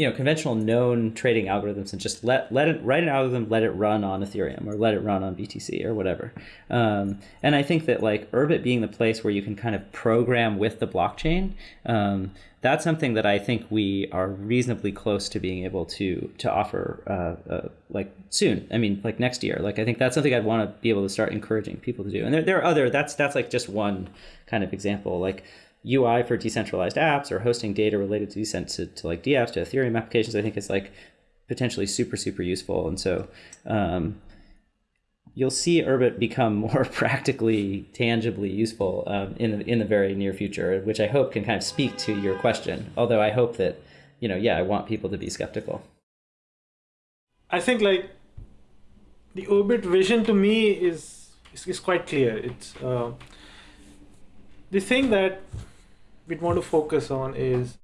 you know conventional known trading algorithms and just let let it write an algorithm let it run on ethereum or let it run on btc or whatever. Um, and i think that like urbit being the place where you can kind of program with the blockchain um, that's something that i think we are reasonably close to being able to to offer uh, uh, like soon. I mean like next year. Like i think that's something i'd want to be able to start encouraging people to do. And there, there are other that's that's like just one kind of example. Like UI for decentralized apps or hosting data related to, to, to like DApps to Ethereum applications, I think is like potentially super, super useful. And so um, you'll see Urbit become more practically, tangibly useful um, in, the, in the very near future, which I hope can kind of speak to your question. Although I hope that, you know, yeah, I want people to be skeptical. I think like the Urbit vision to me is, is, is quite clear. It's uh, the thing that we'd want to focus on is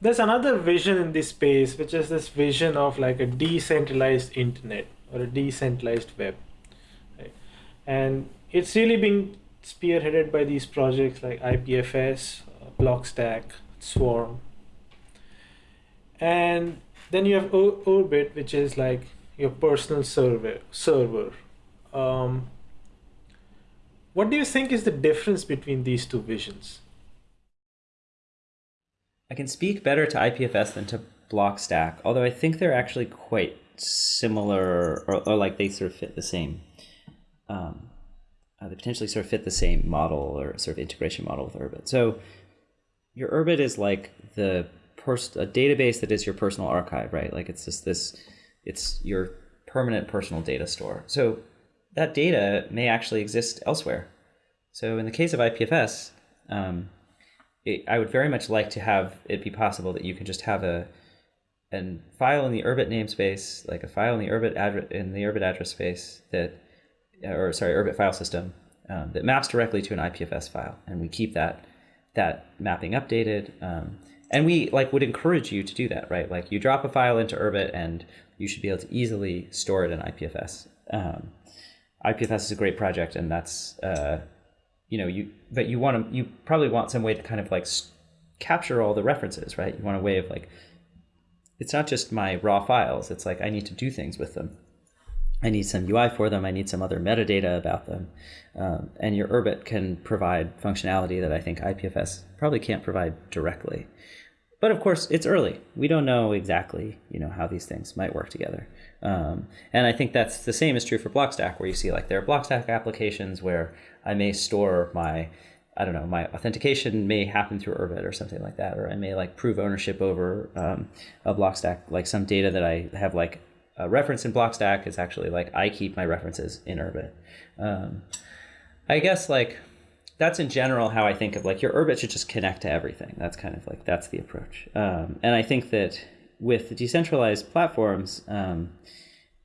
there's another vision in this space, which is this vision of like a decentralized internet or a decentralized web. Right? And it's really being spearheaded by these projects like IPFS, Blockstack, Swarm. And then you have Urbit, which is like your personal server. server. Um, what do you think is the difference between these two visions? I can speak better to IPFS than to Blockstack, although I think they're actually quite similar, or, or like they sort of fit the same. Um, uh, they potentially sort of fit the same model or sort of integration model with Urbit. So your Urbit is like the pers- a database that is your personal archive, right? Like it's just this, it's your permanent personal data store. So that data may actually exist elsewhere. So in the case of IPFS, um, it, I would very much like to have it be possible that you can just have a a file in the Urbit namespace, like a file in the Urbit address in the Urbit address space that, or sorry, Urbit file system um, that maps directly to an IPFS file, and we keep that that mapping updated. Um, and we like would encourage you to do that, right? Like you drop a file into Urbit, and you should be able to easily store it in IPFS. Um, IPFS is a great project, and that's uh, you know you but you want to you probably want some way to kind of like capture all the references right? You want a way of like it's not just my raw files it's like i need to do things with them. I need some ui for them i need some other metadata about them. Um, and your urbit can provide functionality that i think ipfs probably can't provide directly. But of course it's early. We don't know exactly you know how these things might work together. Um, and i think that's the same is true for blockstack where you see like there are blockstack applications where I may store my I don't know, my authentication may happen through Urbit or something like that, or I may like prove ownership over um, a Blockstack, like some data that I have like a reference in Blockstack is actually like I keep my references in Urbit. Um, I guess like that's in general how I think of like your Urbit should just connect to everything. That's kind of like that's the approach. Um, and I think that with the decentralized platforms, um,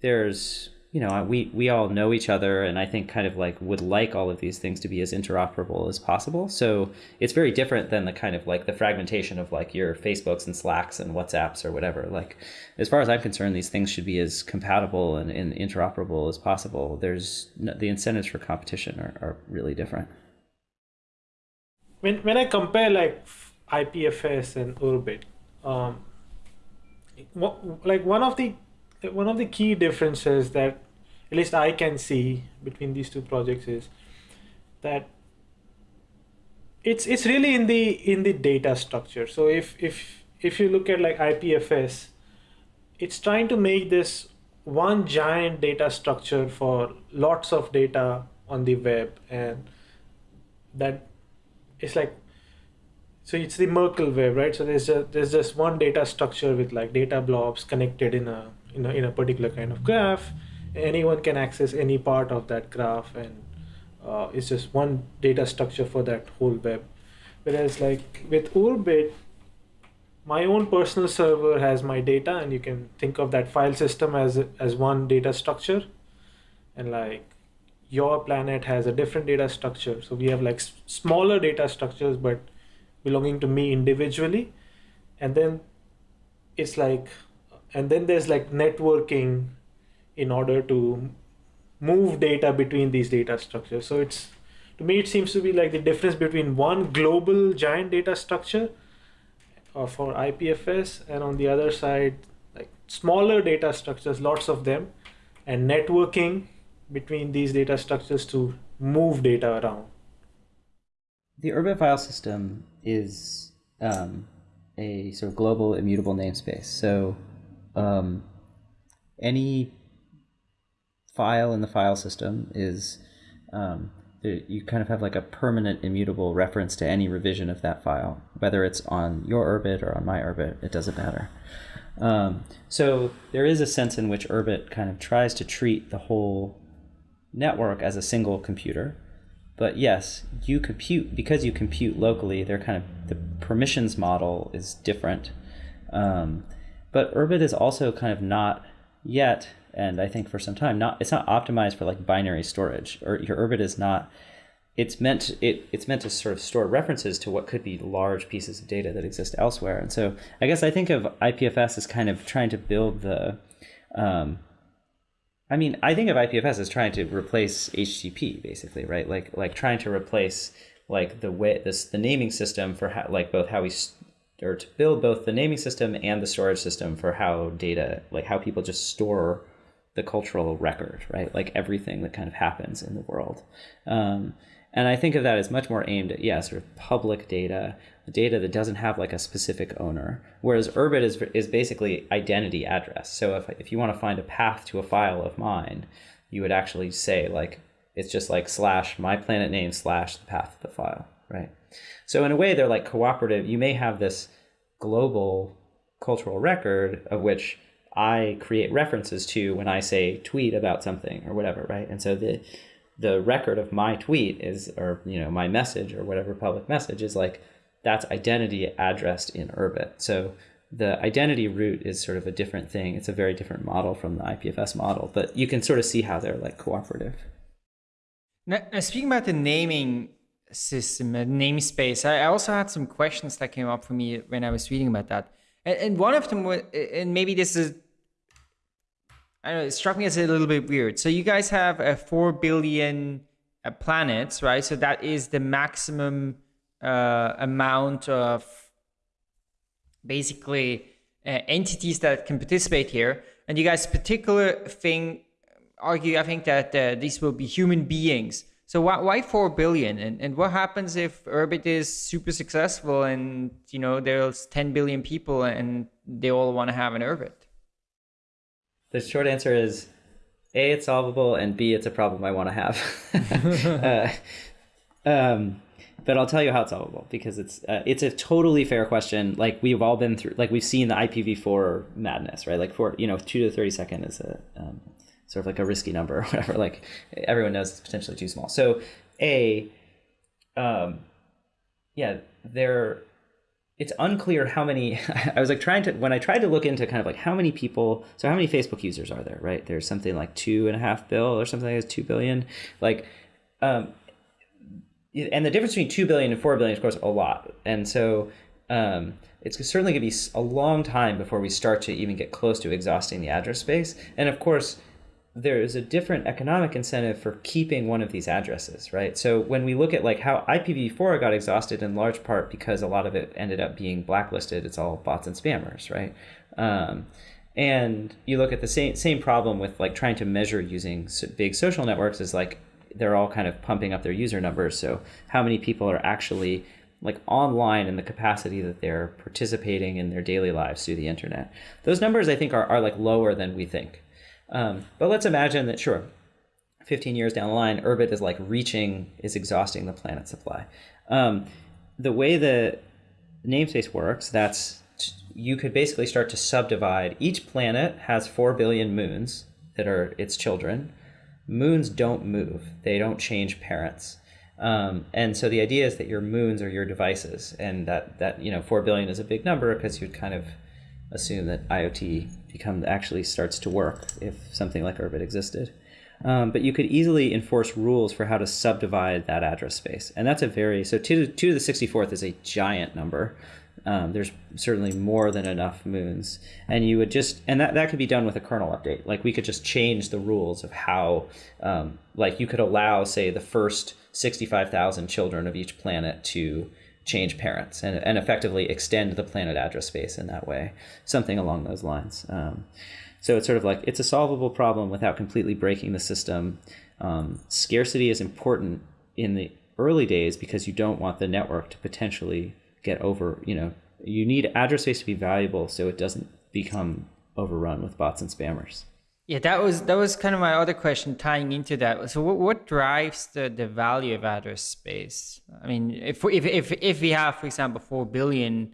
there's you know, we we all know each other, and I think kind of like would like all of these things to be as interoperable as possible. So it's very different than the kind of like the fragmentation of like your Facebooks and Slacks and WhatsApps or whatever. Like, as far as I'm concerned, these things should be as compatible and, and interoperable as possible. There's no, the incentives for competition are, are really different. When when I compare like IPFS and Urbit, um, like one of the one of the key differences that at least I can see between these two projects is that it's it's really in the in the data structure. So if if if you look at like IPFS, it's trying to make this one giant data structure for lots of data on the web and that it's like so it's the Merkle web, right? So there's a, there's just one data structure with like data blobs connected in a in a, in a particular kind of graph. Anyone can access any part of that graph and uh, it's just one data structure for that whole web. Whereas like with Urbit my own personal server has my data and you can think of that file system as as one data structure. And like your planet has a different data structure. So we have like smaller data structures but belonging to me individually. And then it's like and then there's like networking in order to move data between these data structures. So it's to me it seems to be like the difference between one global giant data structure uh, for IPFS and on the other side like smaller data structures, lots of them, and networking between these data structures to move data around. The Urbit file system is um, a sort of global immutable namespace. So um, any file in the file system is um, you kind of have like a permanent immutable reference to any revision of that file, whether it's on your Urbit or on my Urbit, it doesn't matter. Um, so there is a sense in which Urbit kind of tries to treat the whole network as a single computer. But yes, you compute because you compute locally. They're kind of the permissions model is different. Um, but Urbit is also kind of not yet, and I think for some time, not it's not optimized for like binary storage. Or your Urbit is not. It's meant it it's meant to sort of store references to what could be large pieces of data that exist elsewhere. And so I guess I think of IPFS as kind of trying to build the um, I mean, I think of IPFS as trying to replace HTTP, basically, right? Like, like trying to replace like the way this the naming system for how, like both how we or to build both the naming system and the storage system for how data, like how people just store the cultural record, right? Like everything that kind of happens in the world. Um, and I think of that as much more aimed at, yeah, sort of public data, data that doesn't have like a specific owner. Whereas Urbit is, is basically identity address. So if, if you want to find a path to a file of mine, you would actually say like, it's just like slash my planet name slash the path of the file, right? So in a way, they're like cooperative. You may have this global cultural record of which I create references to when I say tweet about something or whatever, right? And so the the record of my tweet is or you know my message or whatever public message is like that's identity addressed in Urbit. So the identity root is sort of a different thing. It's a very different model from the IPFS model, but you can sort of see how they're like cooperative. Now, now speaking about the naming system, uh, namespace, I also had some questions that came up for me when I was reading about that. And, and one of them was, and maybe this is I don't know, it struck me as a little bit weird. So you guys have a four billion uh, planets, right? So that is the maximum uh, amount of basically uh, entities that can participate here. And you guys particular thing argue, I think that uh, these will be human beings. So why, why four billion? And and what happens if Urbit is super successful and you know there's ten billion people and they all want to have an Urbit? The short answer is A, it's solvable, and B, it's a problem I want to have. uh, um, but I'll tell you how it's solvable because it's uh, it's a totally fair question. Like we've all been through, like we've seen the IPv4 madness, right? Like for you know, two to thirty second is a um, sort of like a risky number or whatever. Like everyone knows it's potentially too small. So a, um, yeah, there it's unclear how many i was like trying to when i tried to look into kind of like how many people so how many facebook users are there right there's something like two and a half bill or something like that, two billion like um and the difference between 2 billion and 4 billion is of course a lot and so um it's certainly going to be a long time before we start to even get close to exhausting the address space and of course there is a different economic incentive for keeping one of these addresses, right? So when we look at like how IPv4 got exhausted in large part because a lot of it ended up being blacklisted, it's all bots and spammers, right? Um, and you look at the same same problem with like trying to measure using big social networks is like they're all kind of pumping up their user numbers. So how many people are actually like online in the capacity that they're participating in their daily lives through the internet? Those numbers I think are, are like lower than we think. Um, but let's imagine that, sure, 15 years down the line, Urbit is like reaching, is exhausting the planet supply. Um, the way the namespace works, that's you could basically start to subdivide. Each planet has 4 billion moons that are its children. Moons don't move, they don't change parents. Um, and so the idea is that your moons are your devices, and that, that you know, 4 billion is a big number because you'd kind of assume that IoT actually starts to work if something like Urbit existed. Um, but you could easily enforce rules for how to subdivide that address space. And that's a very, so 2 to, two to the 64th is a giant number. Um, there's certainly more than enough moons. And you would just, and that, that could be done with a kernel update. Like we could just change the rules of how, um, like you could allow, say, the first 65,000 children of each planet to change parents and, and effectively extend the planet address space in that way, something along those lines. Um, so it's sort of like it's a solvable problem without completely breaking the system. Um, scarcity is important in the early days because you don't want the network to potentially get over, you know, you need address space to be valuable so it doesn't become overrun with bots and spammers. Yeah, that was that was kind of my other question tying into that. So, what, what drives the, the value of address space? I mean, if if if if we have, for example, four billion,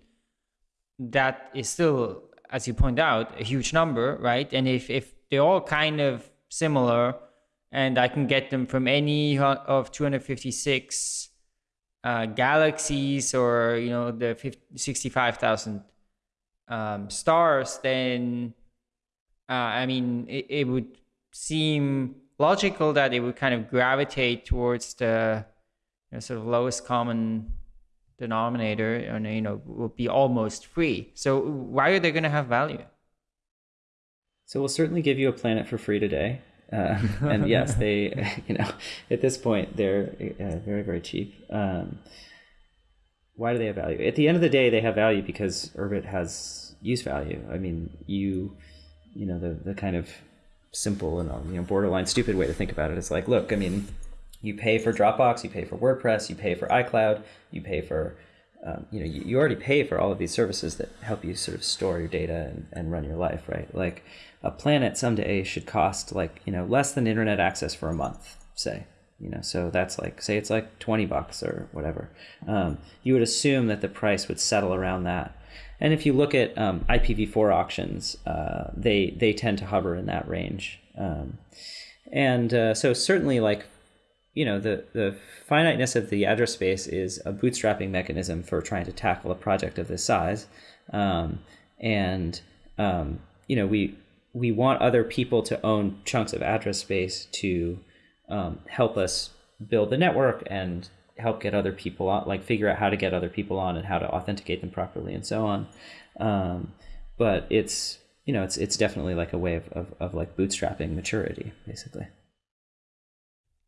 that is still, as you point out, a huge number, right? And if if they're all kind of similar, and I can get them from any of 256 uh, galaxies or you know the 65,000 um, stars, then uh, I mean it, it would seem logical that it would kind of gravitate towards the you know, sort of lowest common denominator and you know will be almost free. So why are they going to have value? So we'll certainly give you a planet for free today. Uh, and yes, they, you know, at this point, they're uh, very, very cheap. Um, why do they have value? At the end of the day, they have value because Urbit has use value. I mean, you, you know, the, the kind of simple and you know borderline stupid way to think about it is like, look, I mean, you pay for Dropbox, you pay for WordPress, you pay for iCloud, you pay for um, you know, you, you, already pay for all of these services that help you sort of store your data and, and run your life, right? Like a planet someday should cost like, you know, less than internet access for a month, say, you know, so that's like, say it's like 20 bucks or whatever. Um, you would assume that the price would settle around that. And if you look at um, IPv4 auctions, uh, they, they tend to hover in that range. Um, and uh, so certainly like you know, the, the finiteness of the address space is a bootstrapping mechanism for trying to tackle a project of this size. Um, and, um, you know, we, we want other people to own chunks of address space to um, help us build the network and help get other people on, like figure out how to get other people on and how to authenticate them properly and so on. Um, but it's, you know, it's, it's definitely like a way of, of, of like bootstrapping maturity, basically.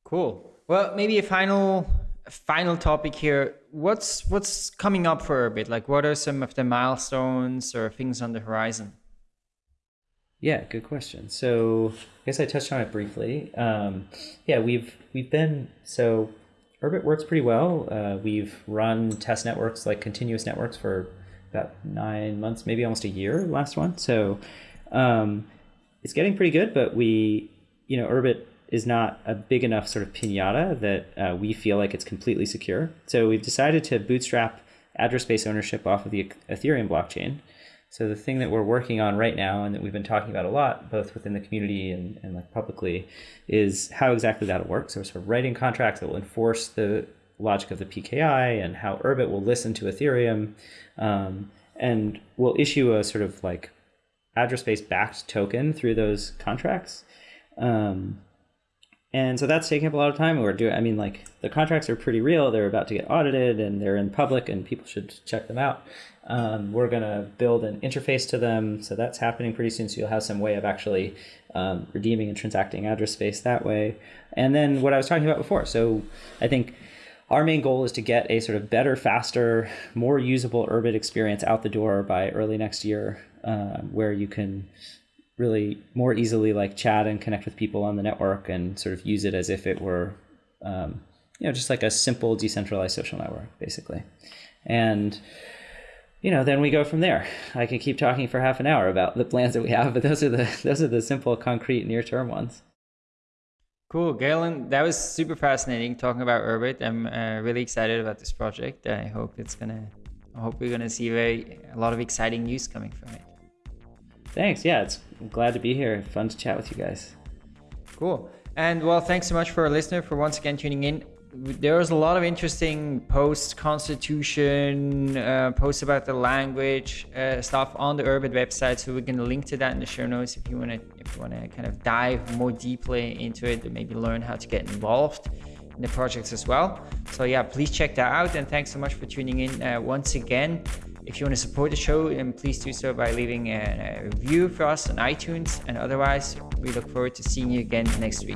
Cool. Well, maybe a final final topic here. What's what's coming up for Urbit? Like, what are some of the milestones or things on the horizon? Yeah, good question. So I guess I touched on it briefly. Um, yeah, we've we've been so Urbit works pretty well. Uh, we've run test networks like continuous networks for about nine months, maybe almost a year. Last one, so um, it's getting pretty good. But we, you know, Urbit is not a big enough sort of pinata that uh, we feel like it's completely secure. So we've decided to bootstrap address space ownership off of the Ethereum blockchain. So the thing that we're working on right now and that we've been talking about a lot, both within the community and, and like publicly, is how exactly that'll work. So we're sort of writing contracts that will enforce the logic of the PKI and how Urbit will listen to Ethereum um, and will issue a sort of like address space backed token through those contracts. Um, and so that's taking up a lot of time. We're doing, I mean, like the contracts are pretty real. They're about to get audited and they're in public and people should check them out. Um, we're going to build an interface to them. So that's happening pretty soon. So you'll have some way of actually um, redeeming and transacting address space that way. And then what I was talking about before. So I think our main goal is to get a sort of better, faster, more usable Urbit experience out the door by early next year, uh, where you can really more easily like chat and connect with people on the network and sort of use it as if it were um, you know just like a simple decentralized social network basically. And you know then we go from there. I can keep talking for half an hour about the plans that we have but those are the those are the simple concrete near term ones. Cool. Galen that was super fascinating talking about urbit i'm uh, really excited about this project. I hope it's gonna i hope we're gonna see very a lot of exciting news coming from it Thanks. Yeah, it's I'm glad to be here. Fun to chat with you guys. Cool. And well, thanks so much for our listener for once again tuning in. There was a lot of interesting posts, constitution, uh, posts about the language uh, stuff on the Urbit website. So we're going to link to that in the show notes if you want to if you want to kind of dive more deeply into it and maybe learn how to get involved in the projects as well. So yeah, please check that out. And thanks so much for tuning in uh, once again. If you want to support the show, then please do so by leaving a, a review for us on iTunes. And otherwise, we look forward to seeing you again next week.